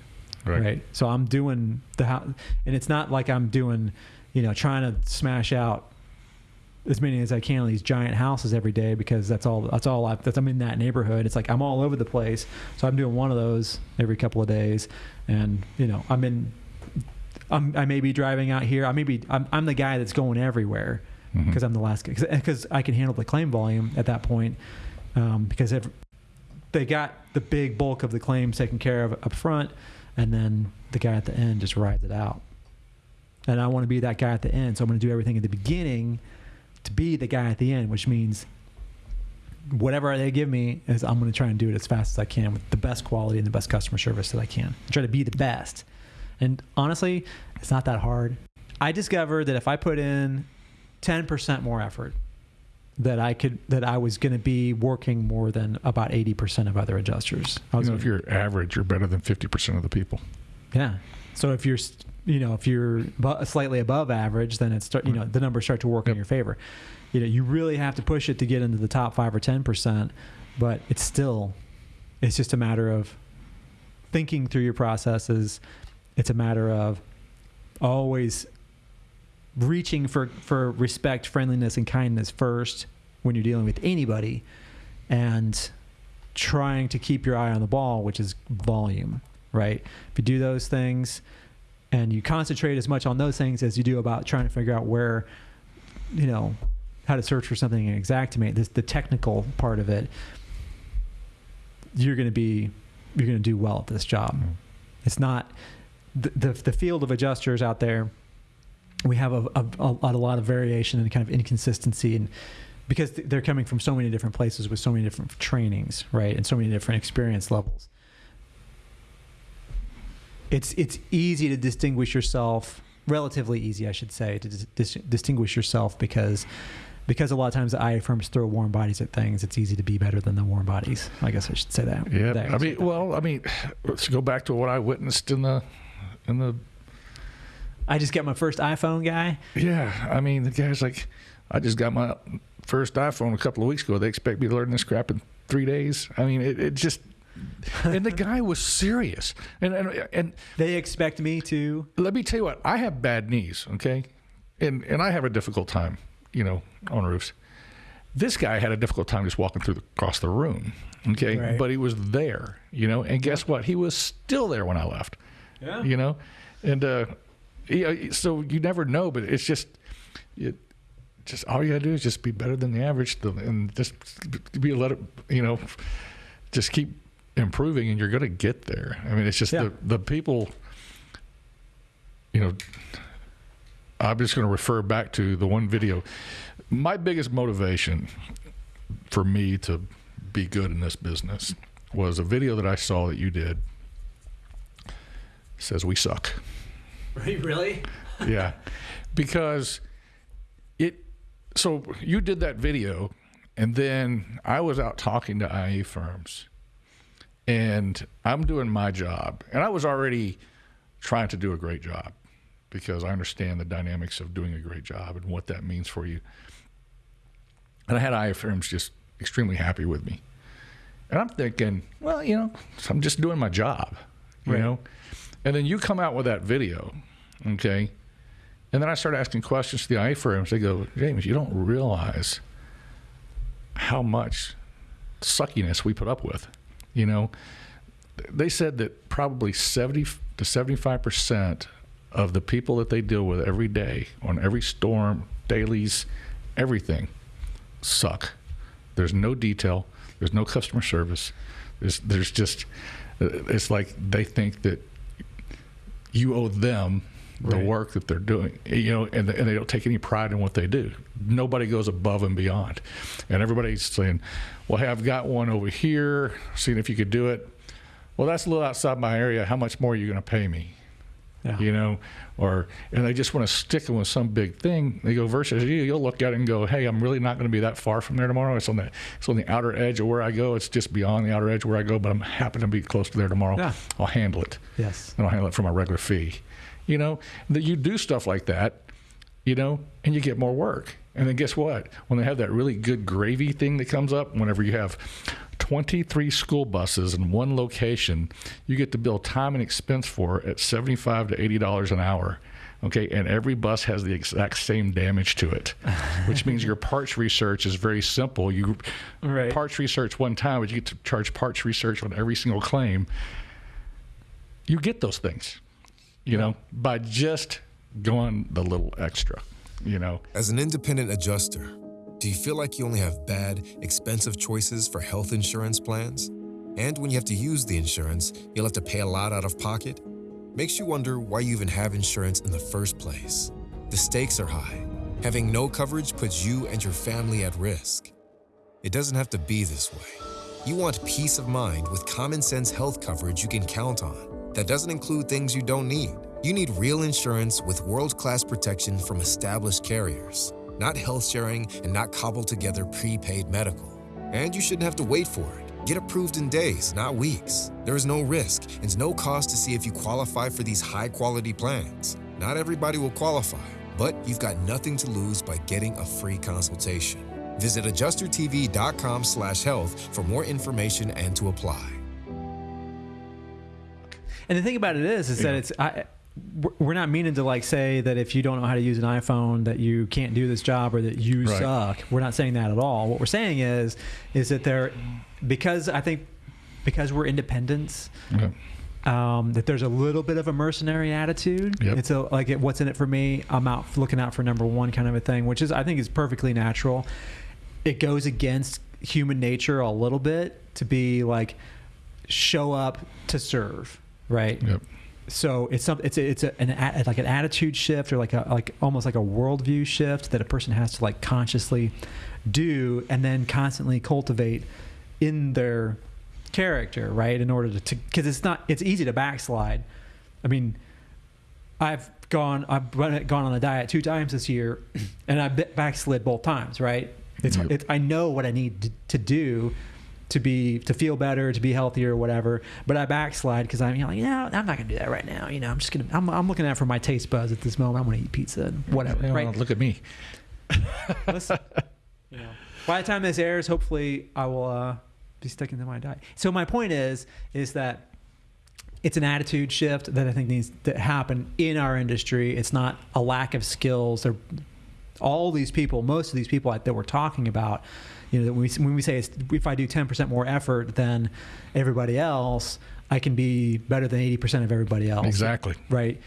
Right. right. So I'm doing the house, and it's not like I'm doing, you know, trying to smash out as many as I can of these giant houses every day because that's all that's all I, that's I'm in that neighborhood. It's like I'm all over the place. So I'm doing one of those every couple of days, and you know I'm in. I'm, I may be driving out here. I may be. I'm, I'm the guy that's going everywhere because I'm the last guy. Because I can handle the claim volume at that point. Um, because they got the big bulk of the claims taken care of up front, and then the guy at the end just rides it out. And I want to be that guy at the end, so I'm going to do everything at the beginning to be the guy at the end, which means whatever they give me is I'm going to try and do it as fast as I can with the best quality and the best customer service that I can. Try to be the best. And honestly, it's not that hard. I discovered that if I put in 10% more effort, that I could that I was going to be working more than about 80% of other adjusters. I You know, if you're average, you're better than 50% of the people. yeah. So if you're, you know, if you're slightly above average, then it's start, you know, the numbers start to work in your favor. You know, you really have to push it to get into the top five or ten percent, but it's still, it's just a matter of thinking through your processes. It's a matter of always reaching for for respect, friendliness, and kindness first when you're dealing with anybody, and trying to keep your eye on the ball, which is volume, right? If you do those things and you concentrate as much on those things as you do about trying to figure out where, you know, how to search for something and Xactimate, this the technical part of it, you're going to be, you're going to do well at this job. Mm. It's not the, the the field of adjusters out there. We have a, a, a lot, a lot of variation and kind of inconsistency, and because they're coming from so many different places with so many different trainings, right, and so many different experience levels. It's it's easy to distinguish yourself, relatively easy, I should say, to dis- dis- distinguish yourself because because a lot of times the IA firms throw warm bodies at things. It's easy to be better than the warm bodies. I guess I should say that. Yeah, that- I mean, well, I mean, let's go back to what I witnessed in the, in the. I just got my first iPhone guy. Yeah, I mean, the guy's like, I just got my first iPhone a couple of weeks ago. They expect me to learn this crap in three days. I mean, it, it just, and the guy was serious. And and and They expect me to. let me tell you what, I have bad knees, okay, and and I have a difficult time, you know, on roofs. This guy had a difficult time just walking through the, across the room, okay, Right. but he was there, you know, and guess what? He was still there when I left. Yeah. you know and uh yeah, so you never know but it's just it just all you gotta do is just be better than the average and just be let it you know just keep improving and you're gonna get there. I mean it's just Yeah. the the people you know i'm just gonna refer back to the one video. My biggest motivation for me to be good in this business was a video that i saw that you did. Says we suck Really? yeah because it so you did that video and then i was out talking to IA firms and i'm doing my job and i was already trying to do a great job because i understand the dynamics of doing a great job and what that means for you and i had IA firms just extremely happy with me and i'm thinking well you know i'm just doing my job you Right. know and then you come out with that video okay and then I start asking questions to the firms. They go, James, you don't realize how much suckiness we put up with. You know, they said that probably 70 to 75% of the people that they deal with every day on every storm, dailies, everything suck. There's no detail, there's no customer service. There's, there's just, uh, it's like they think that you owe them the Right. work that they're doing, you know, and, and they don't take any pride in what they do. Nobody goes above and beyond. And everybody's saying, well, hey, I've got one over here, seeing if you could do it. Well, that's a little outside my area. How much more are you going to pay me? Yeah. You know, or, and they just want to stick them with some big thing. They go versus you, you'll look at it and go, hey, I'm really not going to be that far from there tomorrow. It's on the, it's on the outer edge of where I go. It's just beyond the outer edge where I go, but I'm happy to be close to there tomorrow. Yeah. I'll handle it Yes. and I'll handle it for my regular fee. You know, that you do stuff like that, you know, and you get more work. And then guess what? When they have that really good gravy thing that comes up, whenever you have 23 school buses in one location, you get to bill time and expense for at 75 to 80 dollars an hour. Okay, and every bus has the exact same damage to it, which means your parts research is very simple. You Right. parts research one time, but you get to charge parts research on every single claim. You get those things you know, by just going the little extra, you know. As an independent adjuster, do you feel like you only have bad, expensive choices for health insurance plans? And when you have to use the insurance, you'll have to pay a lot out of pocket? Makes you wonder why you even have insurance in the first place. The stakes are high. Having no coverage puts you and your family at risk. It doesn't have to be this way. You want peace of mind with common sense health coverage you can count on. That doesn't include things you don't need. You need real insurance with world class protection from established carriers, not health sharing and not cobbled together prepaid medical. And you shouldn't have to wait for it. Get approved in days, not weeks. There is no risk and no cost to see if you qualify for these high quality plans. Not everybody will qualify, but you've got nothing to lose by getting a free consultation. Visit adjustertv.com slash health for more information and to apply. And the thing about it is, is that it's I, we're not meaning to like say that if you don't know how to use an iPhone that you can't do this job or that you Right. suck. We're not saying that at all. What we're saying is, is that there, because I think because we're independents, Yeah. um, that there's a little bit of a mercenary attitude. Yep. It's a like it, what's in it for me. I'm out looking out for number one kind of a thing, which is I think is perfectly natural. It goes against human nature a little bit to be like show up to serve, right? Yep. So it's some it's a, it's a, an a, like an attitude shift or like a like almost like a worldview shift that a person has to like consciously do and then constantly cultivate in their character, right? In order to because it's not it's easy to backslide. I mean, I've gone I've gone on a diet two times this year, and I backslid both times, right? It's, Yep. it's I know what I need to, to do to be to feel better, to be healthier, or whatever. But I backslide because I'm you know, like, no, I'm not gonna do that right now. You know, I'm just gonna I'm, I'm looking out for my taste buds at this moment. I'm gonna eat pizza and whatever, Yeah, right? well, look at me. Listen, you know, by the time this airs, hopefully I will uh, be sticking to my diet. So my point is, is that it's an attitude shift that I think needs to happen in our industry. It's not a lack of skills. They're, all these people, most of these people that we're talking about, you know, that when we, when we say it's, if I do 10% more effort than everybody else, I can be better than 80% of everybody else Exactly. right?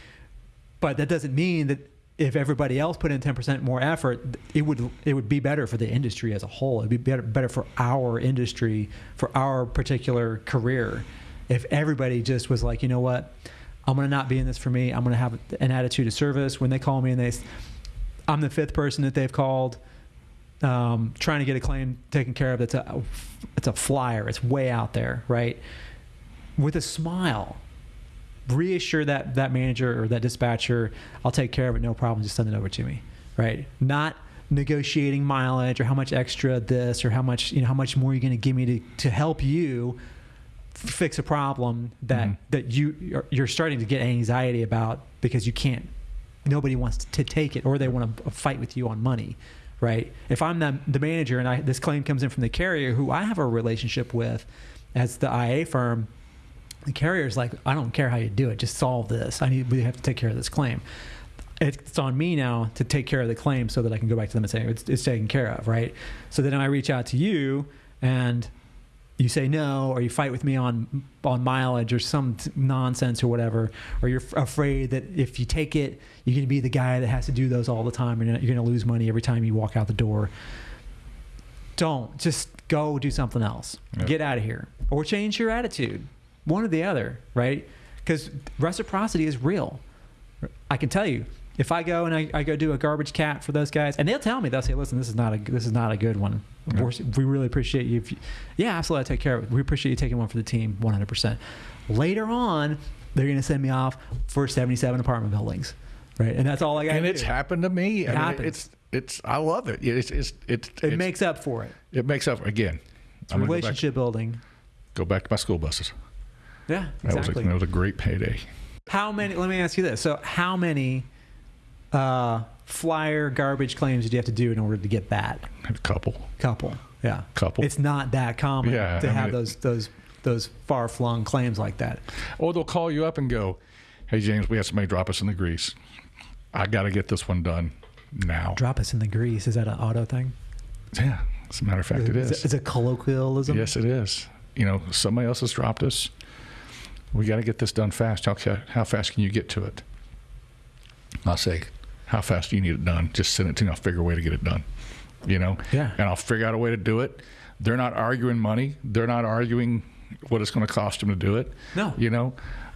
But that doesn't mean that if everybody else put in 10% more effort, it would it would be better for the industry as a whole. It'd be better better for our industry, for our particular career. If everybody just was like, you know what, I'm gonna not be in this for me. I'm gonna have an attitude of service. When they call me and they, I'm the fifth person that they've called, um, trying to get a claim taken care of. That's a it's a flyer. It's way out there, right? With a smile, reassure that that manager or that dispatcher i'll take care of it no problem just send it over to me right not negotiating mileage or how much extra this or how much you know how much more you're going to give me to, to help you f- fix a problem that Mhm. that you you're, you're starting to get anxiety about because you can't nobody wants to take it or they want to fight with you on money right if i'm the, the manager and I, this claim comes in from the carrier who i have a relationship with as the ia firm the carrier's like, I don't care how you do it, just solve this. I need we have to take care of this claim. It's on me now to take care of the claim so that I can go back to them and say it's, it's taken care of, right? So then I reach out to you and you say no, or you fight with me on on mileage or some t- nonsense or whatever, or you're f- afraid that if you take it, you're going to be the guy that has to do those all the time, and you're going to lose money every time you walk out the door. Don't just go do something else. Yep. Get out of here, or change your attitude. One or the other, right? Because reciprocity is real. I can tell you, if I go and I, I go do a garbage cat for those guys, and they'll tell me, they'll say, "Listen, this is not a this is not a good one. Yeah. We're- really appreciate you. If you yeah, absolutely, I take care of it. We appreciate you taking one for the team, 100." percent Later on, they're going to send me off for 77 apartment buildings, right? And that's all I got. And it's happened to me. It I mean, happens. it's it's I love it. It's it's it's, It it's- makes up for it. it makes up again. It's I'm relationship building. Go back, go back to my school buses. Yeah, That exactly. was a, that was a great payday. How many? Let me ask you this. So, how many uh, flyer garbage claims did you have to do in order to get that a couple, couple? Yeah, couple. It's not that common Yeah, to I have it- those those those far flung claims like that. Or they'll call you up and go, "Hey James, we had somebody drop us in the grease. I got to get this one done now." Drop us in the grease. Is that an auto thing? Yeah, as a matter of fact, it Is is. It's a colloquialism. Yes, it is. You know, somebody else has dropped us. We got to get this done fast. How how fast can you get to it? I'll say, "How fast do you need it done?" Just send it to me. I'll figure a way to get it done. You know, Yeah. and I'll figure out a way to do it. They're not arguing money. They're not arguing what it's going to cost them to do it. No. You know,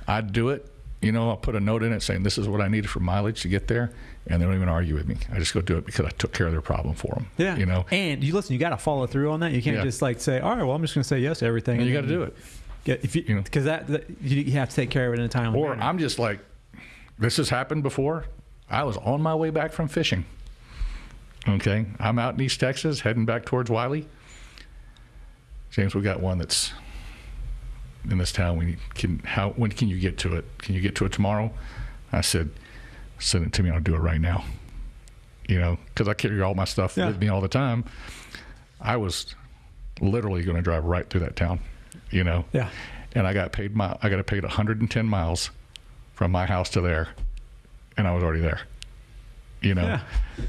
I do it. You know, I'll put a note in it saying this is what I needed for mileage to get there, and they don't even argue with me. I just go do it because I took care of their problem for them. Yeah. You know, and you listen. You got to follow through on that. You can't Yeah. just like say, "All right, well, I'm just going to say yes to everything." and you got to do it. Get, if you, you know. because that, that you, have to take care of it in a timely Or manner. I'm just like, this has happened before. I was on my way back from fishing. Okay, I'm out in East Texas, heading back towards Wylie. James, we got one that's in this town. We can how when can you get to it? Can you get to it tomorrow? I said, send it to me. I'll do it right now. You know, because I carry all my stuff Yeah. with me all the time. I was literally going to drive right through that town. You know, yeah, and I got paid my I got paid 110 miles from my house to there, and I was already there. You know, Yeah.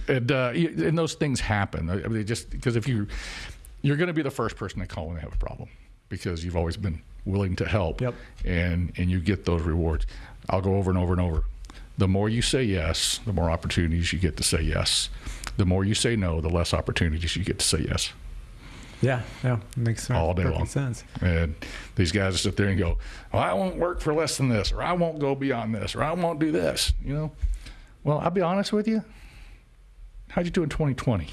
and uh, and those things happen. I mean, just because if you you're going to be the first person they call when they have a problem because you've always been willing to help. Yep. And and you get those rewards. I'll go over and over and over. The more you say yes, the more opportunities you get to say yes. The more you say no, the less opportunities you get to say yes. Yeah, yeah. Makes sense. All day long. sense. And these guys sit there and go, well, I won't work for less than this, or I won't go beyond this, or I won't do this. You know, well, I'll be honest with you. How'd you do in 2020?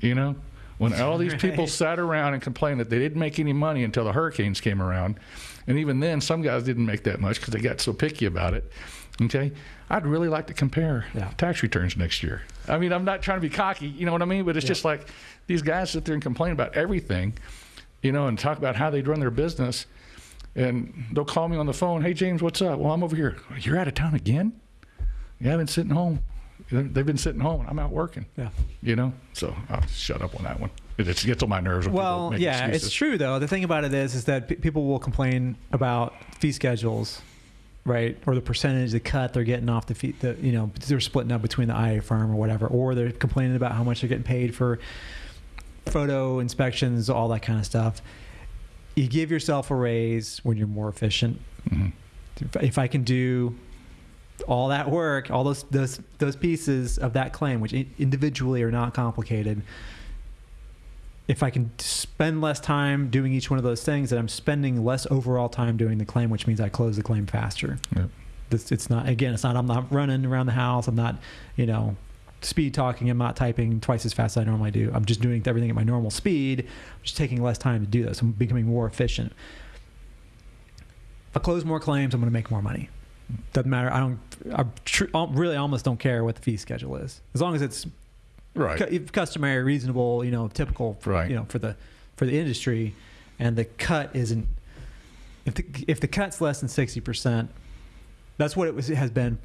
You know, when all these people sat around and complained that they didn't make any money until the hurricanes came around, and even then, some guys didn't make that much because they got so picky about it. Okay, I'd really like to compare Yeah. tax returns next year. I mean, I'm not trying to be cocky, you know what I mean? But it's Yeah. just like these guys sit there and complain about everything you know, and talk about how they run their business. And they'll call me on the phone, hey, James, what's up? Well, I'm over here. You're out of town again? Yeah, I've been sitting home. They've been sitting home, and I'm out working, Yeah. you know? So I'll shut up on that one. It just gets on my nerves Well, yeah, excuses. it's true though. The thing about it is, is that people will complain about fee schedules, right, or the percentage, the cut they're getting off the fee, the you know they're splitting up between the IA firm or whatever, or they're complaining about how much they're getting paid for photo inspections, all that kind of stuff. You give yourself a raise when you're more efficient. Mhm. If- If I can do all that work, all those those those pieces of that claim, which individually are not complicated, if I can spend less time doing each one of those things, then I'm spending less overall time doing the claim, which means I close the claim faster. Yep. This, it's not again, it's not I'm not running around the house. I'm not, you know, speed talking. I'm not typing twice as fast as I normally do. I'm just doing everything at my normal speed. I'm just taking less time to do this. I'm becoming more efficient. If I close more claims, I'm going to make more money. Doesn't matter. I don't. I tr- I really almost don't care what the fee schedule is, as long as it's Right. cu- customary, reasonable, you know, typical, Right. you know, for the for the industry, and the cut isn't. If the if the cut's less than sixty percent, that's what it was. It has been,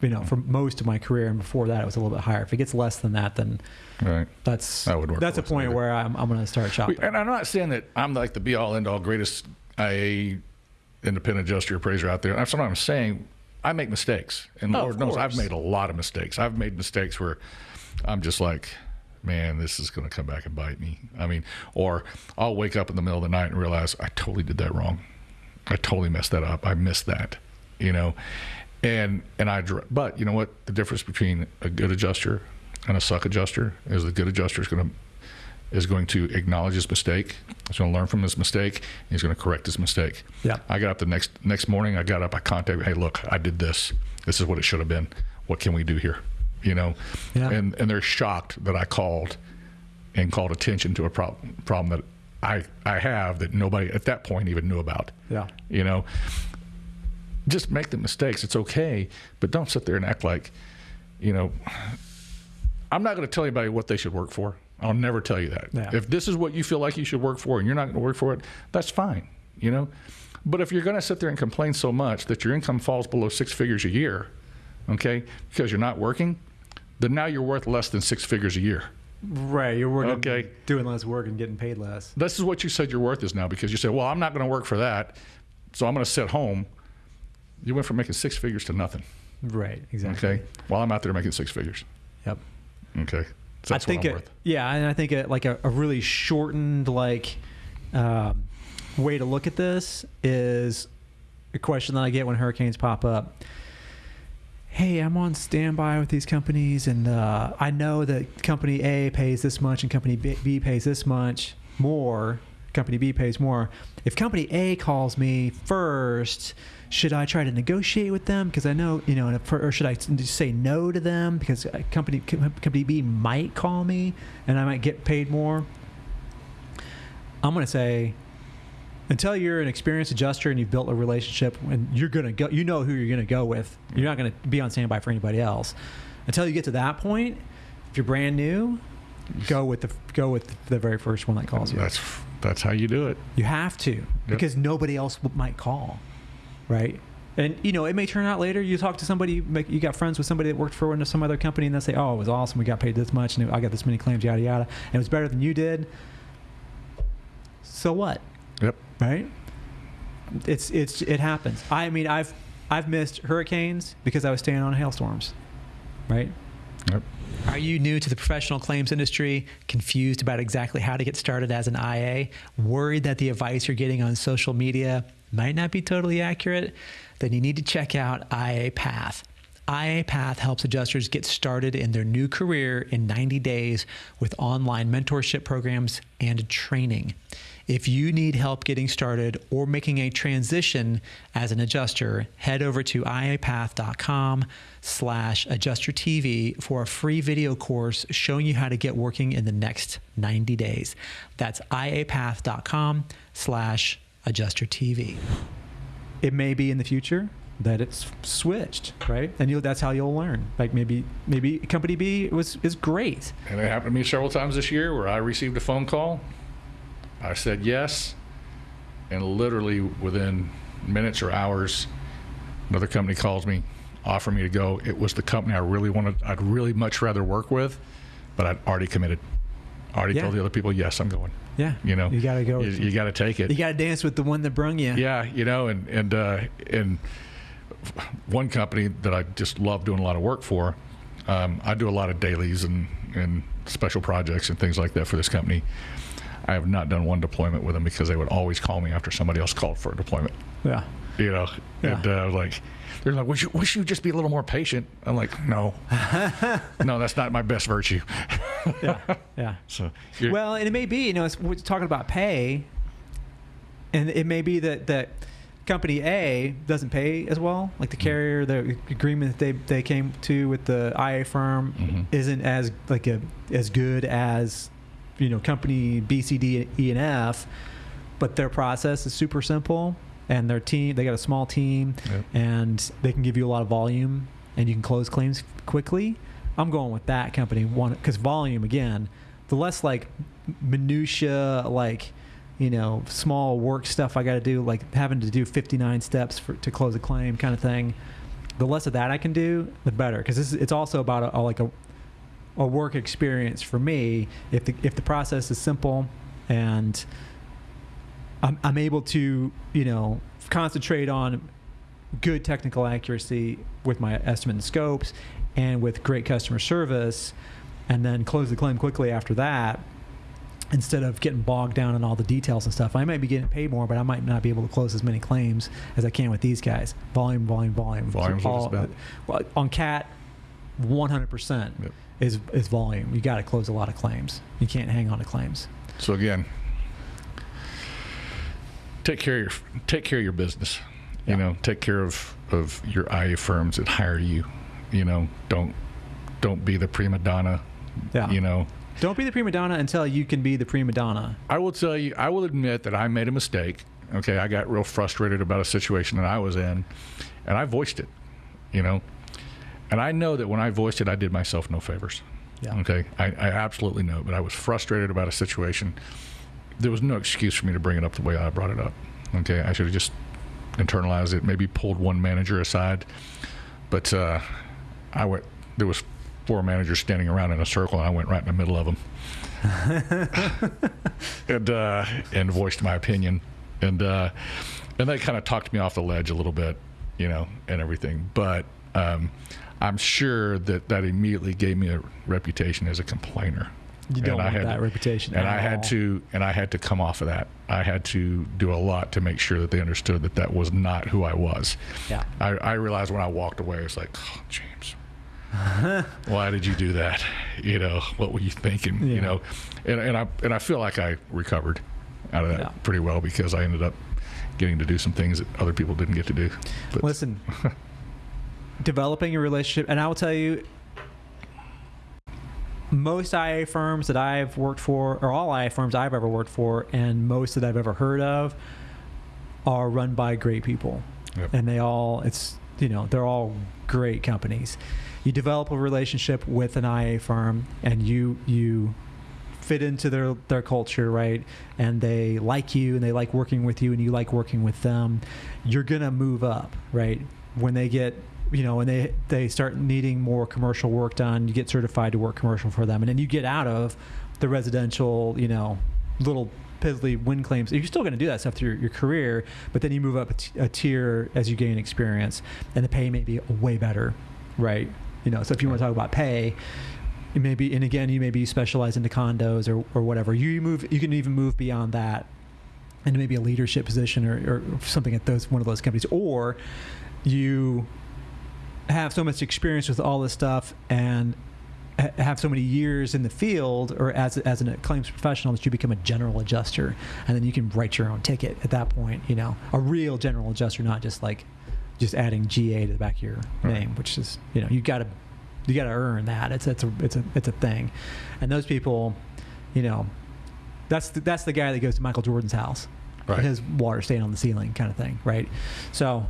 you know, for most of my career, and before that, it was a little bit higher. If it gets less than that, then Right. that's That would work that's a point later. where I'm I'm going to start shopping. And I'm not saying that I'm like the be all end all greatest IA independent adjuster appraiser out there. That's what I'm saying. I make mistakes, and Oh, Lord knows I've made a lot of mistakes. I've made mistakes where I'm just like, man, this is going to come back and bite me. I mean, or I'll wake up in the middle of the night and realize I totally did that wrong. I totally messed that up. I missed that, you know, and and I. But you know what? The difference between a good adjuster and a suck adjuster is the good adjuster is going to is going to acknowledge his mistake. He's going to learn from his mistake. And he's going to correct his mistake. Yeah. I got up the next next morning. I got up. I contacted. Hey, look, I did this. This is what it should have been. What can we do here? You know. Yeah. And and they're shocked that I called and called attention to a problem problem that I I have that nobody at that point even knew about. Yeah. You know. Just make the mistakes. It's okay, but don't sit there and act like, you know, I'm not going to tell anybody what they should work for. I'll never tell you that. Yeah. If this is what you feel like you should work for and you're not going to work for it, that's fine, you know? But if you're going to sit there and complain so much that your income falls below six figures a year, okay, because you're not working, then now you're worth less than six figures a year. Right. You're working, Okay. doing less work and getting paid less. This is what you said your worth is now because you said, well, I'm not going to work for that, so I'm going to sit home. You went from making six figures to nothing, Right. Exactly. okay? While I'm out there making six figures, Yep. okay? So that's I think what I'm it, worth. yeah, and I think it, like a, a really shortened like um, way to look at this is a question that I get when hurricanes pop up. Hey, I'm on standby with these companies, and uh, I know that company A pays this much and company B, pays this much more. Company B pays more. If company A calls me first, should I try to negotiate with them? Because I know, you know, or should I say no to them because company company B might call me and I might get paid more? I'm going to say until you're an experienced adjuster and you've built a relationship and you're going to go you know who you're going to go with you're not going to be on standby for anybody else. Until you get to that point if you're brand new go with the go with the very first one that calls you. That's that's how you do it. You have to yep. because nobody else might call right? And you know it may turn out later you talk to somebody you got friends with somebody that worked for some other company and they say oh it was awesome we got paid this much and i got this many claims yada yada. And it was better than you did. So what? Yep. Right. It's it's it happens. I mean, I've I've missed hurricanes because I was staying on hailstorms. Right. Yep. Are you new to the professional claims industry, confused about exactly how to get started as an IA, worried that the advice you're getting on social media might not be totally accurate? Then you need to check out IA Path. IA Path helps adjusters get started in their new career in 90 days with online mentorship programs and training. If you need help getting started or making a transition as an adjuster, head over to iapath.com slash adjustertv for a free video course showing you how to get working in the next 90 days. That's iapath.com slash adjustertv. It may be in the future that it's switched, right? And you that's how you'll learn. Like maybe maybe company B was is great. And it happened to me several times this year where I received a phone call I said yes, and literally within minutes or hours, another company calls me, offer me to go. It was the company I really wanted. I'd really much rather work with, but I'd already committed. Already yeah. told the other people, yes, I'm going. Yeah, you know, you got to go. You, you got to take it. You got to dance with the one that brung you. Yeah, you know, and and uh, and one company that I just love doing a lot of work for. Um, I do a lot of dailies and and special projects and things like that for this company. I have not done one deployment with them because they would always call me after somebody else called for a deployment. Yeah. You know, yeah. and uh, like, they're like, wish you, wish you just be a little more patient. I'm like, no, no, that's not my best virtue. yeah. Yeah. So, well, and it may be, you know, it's, we're talking about pay, and it may be that, that, company A doesn't pay as well. Like the mm-hmm. carrier, the agreement that they, they came to with the IA firm mm-hmm. isn't as like a as good as you know company B, C, D, E, and F, but their process is super simple, and their team they got a small team, yep. and they can give you a lot of volume, and you can close claims quickly. I'm going with that company one because volume again, the less like minutia like you know small work stuff I got to do like having to do 59 steps for, to close a claim kind of thing. The less of that I can do, the better because it's also about a, a, like a a work experience for me if the if the process is simple and I'm, I'm able to you know concentrate on good technical accuracy with my estimate and scopes and with great customer service and then close the claim quickly after that instead of getting bogged down in all the details and stuff. I might be getting paid more but i might not be able to close as many claims as i can with these guys. Volume volume volume. Volume all, on cat 100% yep is is volume. You got to close a lot of claims. You can't hang on to claims. So again, take care of your take care of your business. You know, take care of of your IA firms that hire you. You know, don't don't be the prima donna. Yeah. You know, don't be the prima donna until you can be the prima donna. I will tell you. I will admit that I made a mistake. Okay, I got real frustrated about a situation that I was in, and I voiced it. You know, and I know that when I voiced it, I did myself no favors. Yeah. Okay. I, I absolutely know, but I was frustrated about a situation. There was no excuse for me to bring it up the way I brought it up. Okay. I should have just internalized it, maybe pulled one manager aside. But uh, I went, there was four managers standing around in a circle, and I went right in the middle of them. and uh, and voiced my opinion, and uh, and they kind of talked me off the ledge a little bit, you know, and everything. But um, I'm sure that that immediately gave me a reputation as a complainer. You don't and I had that to- reputation. and I had to and I had to come off of that. I had to do a lot to make sure that they understood that that was not who I was. Yeah. I, I realized when I walked away, it's like, oh, James, why did you do that? You know, what were you thinking? Yeah. You know, and, and I and I feel like I recovered out of that Yeah. pretty well because I ended up getting to do some things that other people didn't get to do. But Listen, developing a relationship, and I will tell you, most IA firms that I've worked for, or all IA firms I've ever worked for, and most that I've ever heard of, are run by great people, Yep. and they all it's you know they're all great companies. You develop a relationship with an IA firm, and you you fit into their their culture, right? And they like you and they like working with you and you like working with them. You're gonna move up, right? When they get you know, and they they start needing more commercial work done, you get certified to work commercial for them, and then you get out of the residential, you know, little piddly wind claims. You're still going to do that stuff through your, your career, but then you move up a, t- a tier as you gain experience, and the pay may be way better, right? You know, so if you want to talk about pay, it may be, and again, you maybe specialize into condos or, or whatever. You move, you can even move beyond that into maybe a leadership position or, or something at those one of those companies, or you have so much experience with all this stuff and ha- have so many years in the field or as, as a claims professional that you become a general adjuster and then you can write your own ticket at that point you know a real general adjuster not just like just adding ga to the back of your Right. name which is you know you gotta you gotta earn that it's it's a it's a it's a thing and those people you know that's the, that's the guy that goes to michael jordan's house Right. his water staying on the ceiling kind of thing right so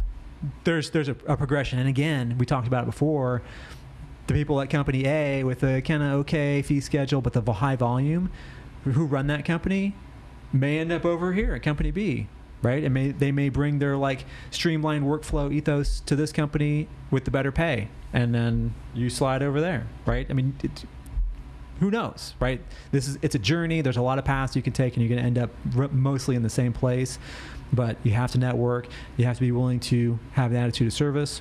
there's there's a, a progression. And again we talked about it before the people at company a with a kind of okay fee schedule but the high volume who run that company may end up over here at company b right? And may they may bring their like streamlined workflow ethos to this company with the better pay and then you slide over there right? I mean it, who knows right? This is it's a journey. There's a lot of paths you can take and you're going to end up mostly in the same place but you have to network you have to be willing to have an attitude of service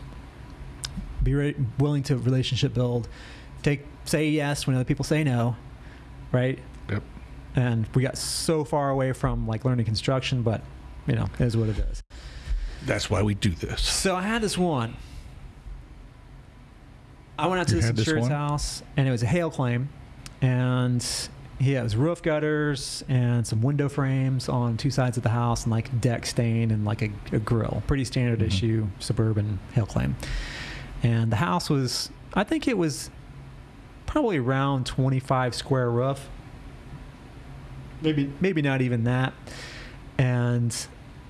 be re- willing to relationship build take say yes when other people say no right Yep. and we got so far away from like learning construction but you know it is what it is That's why we do this. so I had this one. I went out to You this had this insurance house, and it was a hail claim, and yeah, it was roof gutters and some window frames on two sides of the house, and like deck stain and like a, a grill. Pretty standard Mhm. issue suburban hail claim. And the house was, I think it was probably around 25 square roof. Maybe maybe not even that. And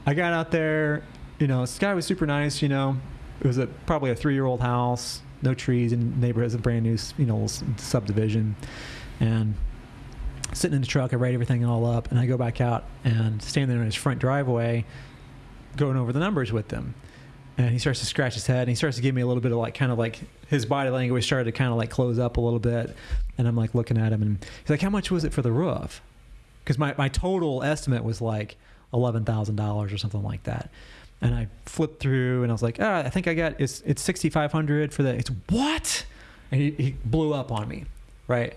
I got out there, you know, this guy was super nice, you know. It was a probably a three year old house, no trees in the neighborhood, it's a brand new, you know, subdivision. And sitting in the truck, I write everything all up, and I go back out and stand there in his front driveway, going over the numbers with him. And he starts to scratch his head, and he starts to give me a little bit of like, kind of like his body language started to kind of like close up a little bit. And I'm like looking at him, and he's like, "How much was it for the roof?" Because my my total estimate was like eleven thousand dollars or something like that. And I flipped through, and I was like, "Ah, I think I got it's it's sixty five hundred for the it's what?" And he, he blew up on me, right?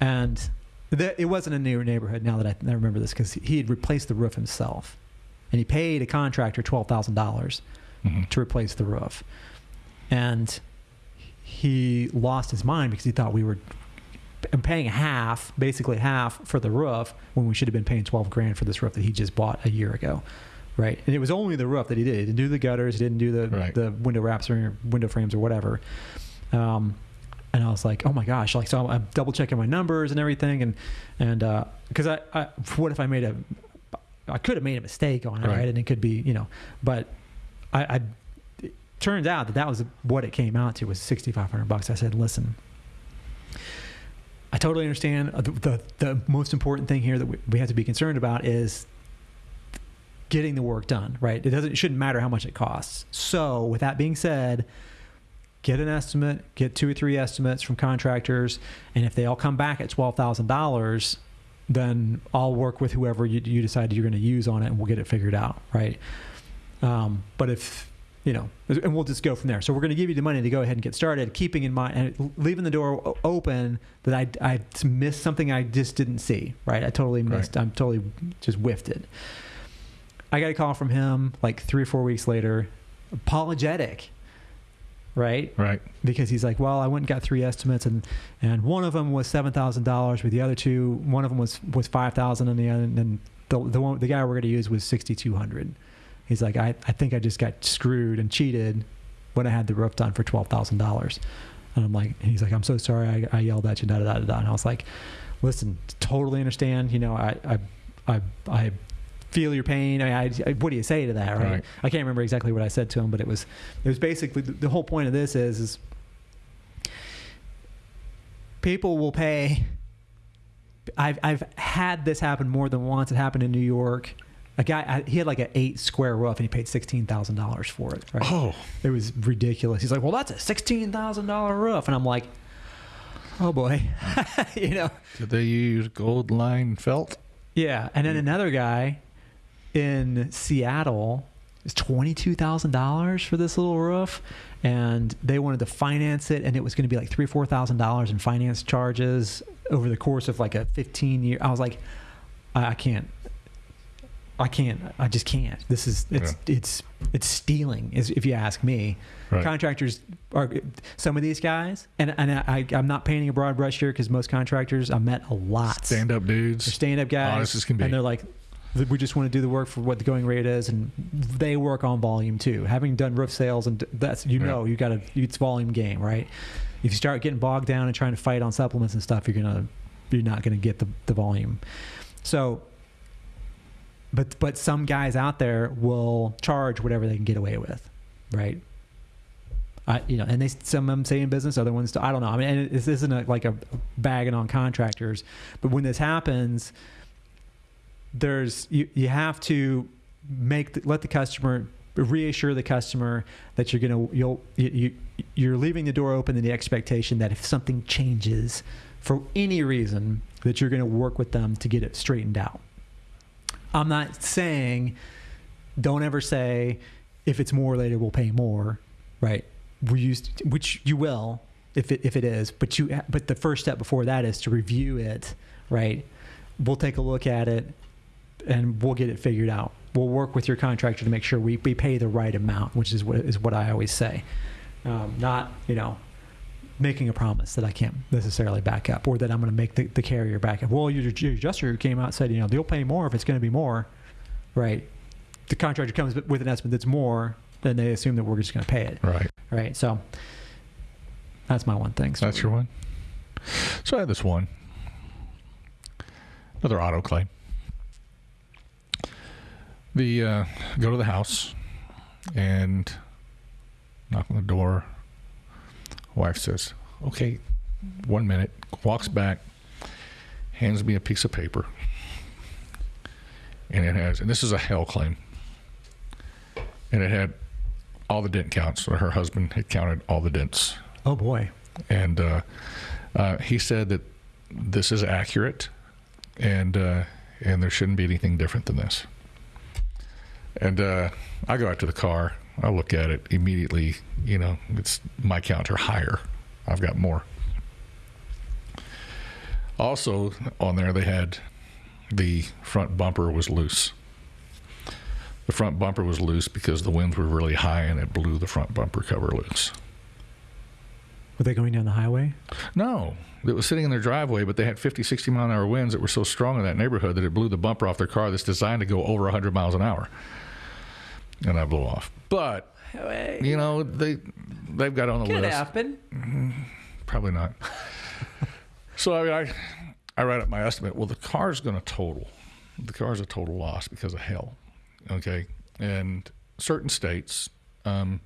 And the, it wasn't a new neighborhood. Now that I, I remember this, because he had replaced the roof himself, and he paid a contractor twelve thousand dollars Mhm. to replace the roof. And he lost his mind because he thought we were paying half, basically half for the roof when we should have been paying 12 grand for this roof that he just bought a year ago. Right. And it was only the roof that he did. He didn't do the gutters, he didn't do the, Right. the window wraps or window frames or whatever. Um, and I was like, oh my gosh, like, so I'm double checking my numbers and everything. And, and, uh, cause I, I, what if I made a, I could have made a mistake on it, Right. right? And it could be, you know, but I, I it turns out that that was what it came out to was 6,500 bucks. I said, listen, I totally understand. Uh, The, the, the most important thing here that we, we have to be concerned about is getting the work done, right? It doesn't, it shouldn't matter how much it costs. So with that being said, get an estimate, get two or three estimates from contractors. And if they all come back at $12,000, then I'll work with whoever you, you decide you're going to use on it and we'll get it figured out, right? Um, but if you know, and we'll just go from there. So we're going to give you the money to go ahead and get started, keeping in mind and leaving the door open that I I missed something I just didn't see. Right, I totally missed. I'm totally just whiffed it. I got a call from him like three or four weeks later, apologetic. Right, Right. because he's like, well, I went and got three estimates, and and one of them was seven thousand dollars, with the other two, one of them was was five thousand, and the other, and the the one the guy we're going to use was sixty two hundred. He's like, I I think I just got screwed and cheated when I had the roof done for twelve thousand dollars, and I'm like, and he's like, I'm so sorry, I, I yelled at you, da da da da, and I was like, listen, totally understand, you know, I I I, I feel your pain. I, mean, I, what do you say to that, right? Right. I can't remember exactly what I said to him, but it was it was basically the, the whole point of this is is people will pay. I've I've had this happen more than once. It happened in New York. A guy I, he had like an eight square roof and he paid sixteen thousand dollars for it. Right? Oh, It was ridiculous. He's like, "Well, that's a sixteen thousand dollar roof," and I'm like, "Oh boy," you know. did they use gold line felt? Yeah, and then mm. another guy in Seattle is twenty two thousand dollars for this little roof, and they wanted to finance it, and it was going to be like three four thousand dollars in finance charges over the course of like a fifteen year. I was like, I, I can't. I can't. I just can't. This is it's it's it's stealing, is if you ask me. Right. Contractors are some of these guys, and and I, I'm not painting a broad brush here because most contractors I met a lot. Stand up dudes. Stand-up guys, Honest as can be. and they're like, we just want to do the work for what the going rate is, and they work on volume too. Having done roof sales, and that's you know you got to it's volume game, right? If you start getting bogged down and trying to fight on supplements and stuff, you're gonna you're not gonna get the the volume. So, but but some guys out there will charge whatever they can get away with, right? I, you know, and they some of them stay in business, other ones. I don't know. I mean, and this isn't a, like a bagging on contractors, but when this happens, there's you, you have to make the, let the customer reassure the customer that you're gonna you'll you, you you're leaving the door open in the expectation that if something changes for any reason that you're gonna work with them to get it straightened out. I'm not saying don't ever say if it's more later we'll pay more, right? We used which you will if it if it is, but you but the first step before that is to review it, right? We'll take a look at it and we'll get it figured out. We'll work with your contractor to make sure we, we pay the right amount, which is what is what I always say. Um, not you know making a promise that I can't necessarily back up, or that I'm going to make the, the carrier back up. Well, your, your adjuster came out and said, you know, they'll pay more if it's going to be more, right? The contractor comes with an estimate that's more, then they assume that we're just going to pay it, Right. right? So that's my one thing. So That's your one. So I had this one. Another auto claim. The uh, go to the house and knock on the door. Wife says, "Okay, one minute." Walks back, hands me a piece of paper, and it has. And this is a hail claim. And it had all the dent counts. So her husband had counted all the dents Oh boy. and uh, uh, he said that this is accurate, and uh, and there shouldn't be anything different than this. And uh, I go out to the car. I look at it immediately. You know, it's my counter higher. I've got more. Also on there, they had the front bumper was loose. The front bumper was loose because the winds were really high and it blew the front bumper cover loose. Were they going down the highway? No, it was sitting in their driveway, but they had 50, 60 mile an hour winds that were so strong in that neighborhood that it blew the bumper off their car that's designed to go over 100 miles an hour. And I blew off. But, you know, they, they've got on the list. happen. Probably not. so, I mean, I, I write up my estimate. Well, the car's going to total. The car's a total loss because of hail. Okay. And certain states, um,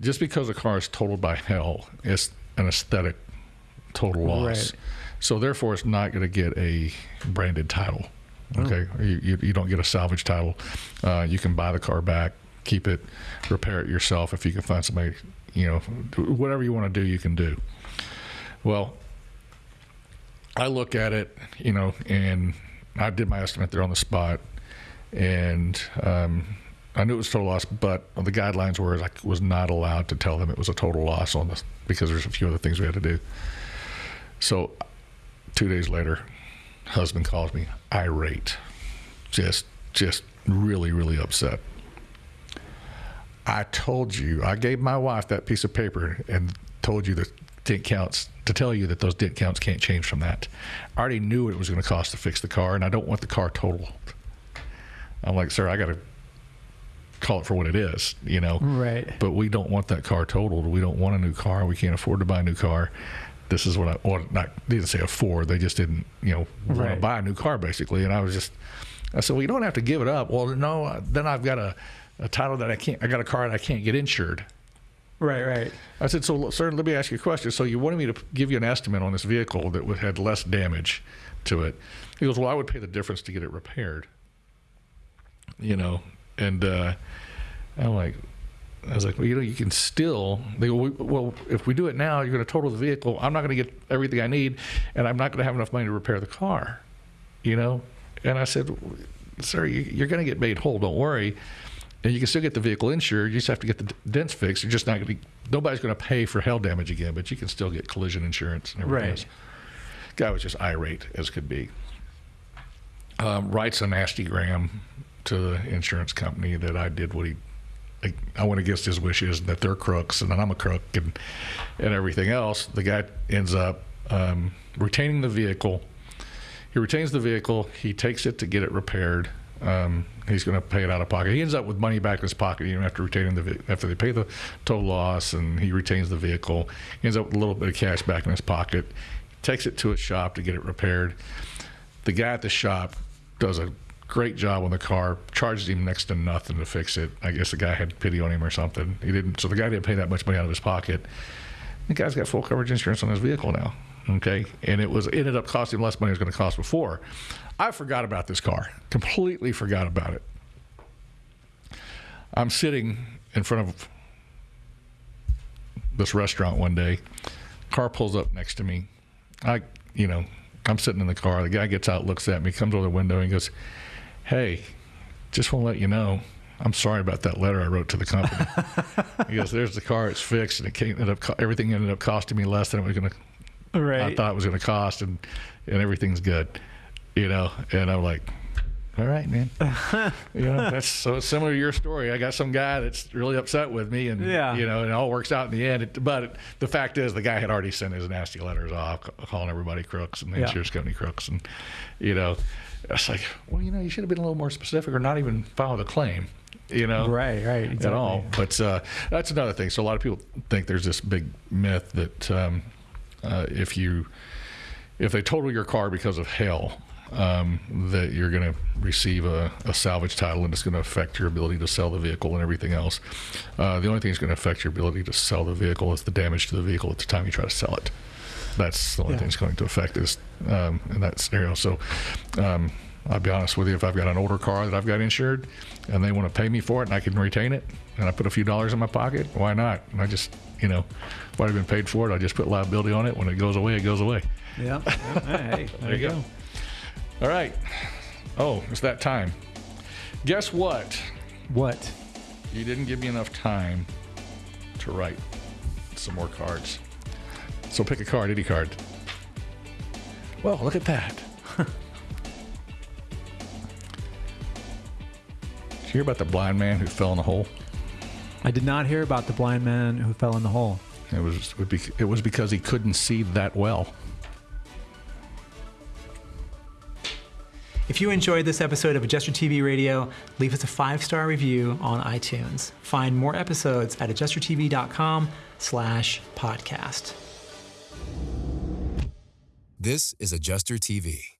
just because a car is totaled by hail, it's an aesthetic total loss. Right. So therefore, it's not going to get a branded title. Okay, you, you, you don't get a salvage title. Uh, you can buy the car back, keep it, repair it yourself if you can find somebody. You know, whatever you want to do, you can do. Well, I look at it, you know, and I did my estimate there on the spot, and um, I knew it was total loss, but the guidelines were I was not allowed to tell them it was a total loss on this because there's a few other things we had to do. So, two days later, husband calls me irate, just just really really upset. I told you, I gave my wife that piece of paper and told you that dent counts to tell you that those dent counts can't change from that. I already knew what it was going to cost to fix the car, and I don't want the car totaled. I'm like, sir, I got to call it for what it is, you know. Right. But we don't want that car totaled. We don't want a new car. We can't afford to buy a new car. This is what I, not they didn't say afford. They just didn't, you know, want to buy a new car basically. And I was just, I said, well, you don't have to give it up. Well, no, then I've got a, a title that I can't. I got a car that I can't get insured. Right, right. I said, so sir, let me ask you a question. So you wanted me to give you an estimate on this vehicle that would had less damage to it. He goes, well, I would pay the difference to get it repaired. You know, and uh, I'm like, I was like, well, you know, you can still. They go, well, if we do it now, you're going to total the vehicle. I'm not going to get everything I need, and I'm not going to have enough money to repair the car. You know, and I said, sir, you- you're going to get made whole. Don't worry. And you can still get the vehicle insured. You just have to get the dents fixed. You're just not going to. Be nobody's going to pay for hail damage again, but you can still get collision insurance and everything Right. else. Guy was just irate as could be. Um, writes a nasty gram to the insurance company that I did what he. I, I went against his wishes, that they're crooks, and that I'm a crook, and and everything else. The guy ends up um, retaining the vehicle. He retains the vehicle. He takes it to get it repaired. Um, he's going to pay it out of pocket. He ends up with money back in his pocket even after retaining the after they pay the tow loss and he retains the vehicle. He ends up with a little bit of cash back in his pocket. Takes it to a shop to get it repaired. The guy at the shop does a great job on the car. Charges him next to nothing to fix it. I guess the guy had pity on him or something. He didn't. So the guy didn't pay that much money out of his pocket. The guy's got full coverage insurance on his vehicle now. Okay, and it was ended up costing less money than it was going to cost before. I forgot about this car. Completely forgot about it. I'm sitting in front of this restaurant one day. Car pulls up next to me. I, you know, I'm sitting in the car. The guy gets out, looks at me, comes over the window, and goes, "Hey, just want to let you know." I'm sorry about that letter I wrote to the company. he goes, "There's the car; it's fixed, and it came, ended up everything ended up costing me less than it was going to Right. I thought it was going to cost, and and everything's good, you know. And I'm like, all right, man. you know, that's so similar to your story. I got some guy that's really upset with me, and Yeah. you know, and it all works out in the end. It, but it, the fact is, the guy had already sent his nasty letters off, calling everybody crooks and the Yeah. insurance company crooks, and you know, it's like, well, you know, you should have been a little more specific, or not even file the claim. You know, Right, right, At all. But uh, that's another thing. So a lot of people think there's this big myth that um, uh, if you if they total your car because of hail, um, that you're going to receive a, a salvage title and it's going to affect your ability to sell the vehicle and everything else. Uh, the only thing that's going to affect your ability to sell the vehicle is the damage to the vehicle at the time you try to sell it. That's the only Yeah. thing that's going to affect is um, in that scenario. So um, I'll be honest with you, if I've got an older car that I've got insured and they want to pay me for it and I can retain it and I put a few dollars in my pocket, why not? And I just, you know, if I've been paid for it, I just put liability on it. When it goes away, it goes away. Yeah. hey, there, you go. All right. Oh, it's that time. Guess what? What? You didn't give me enough time to write some more cards. So pick a card, any card. Well, look at that. Did you hear about the blind man who fell in the hole? I did not hear about the blind man who fell in the hole. It was it would be- it was because he couldn't see that well. If you enjoyed this episode of Adjuster TV Radio, leave us a five-star review on iTunes. Find more episodes at adjustertv.com slash podcast. This is Adjuster TV.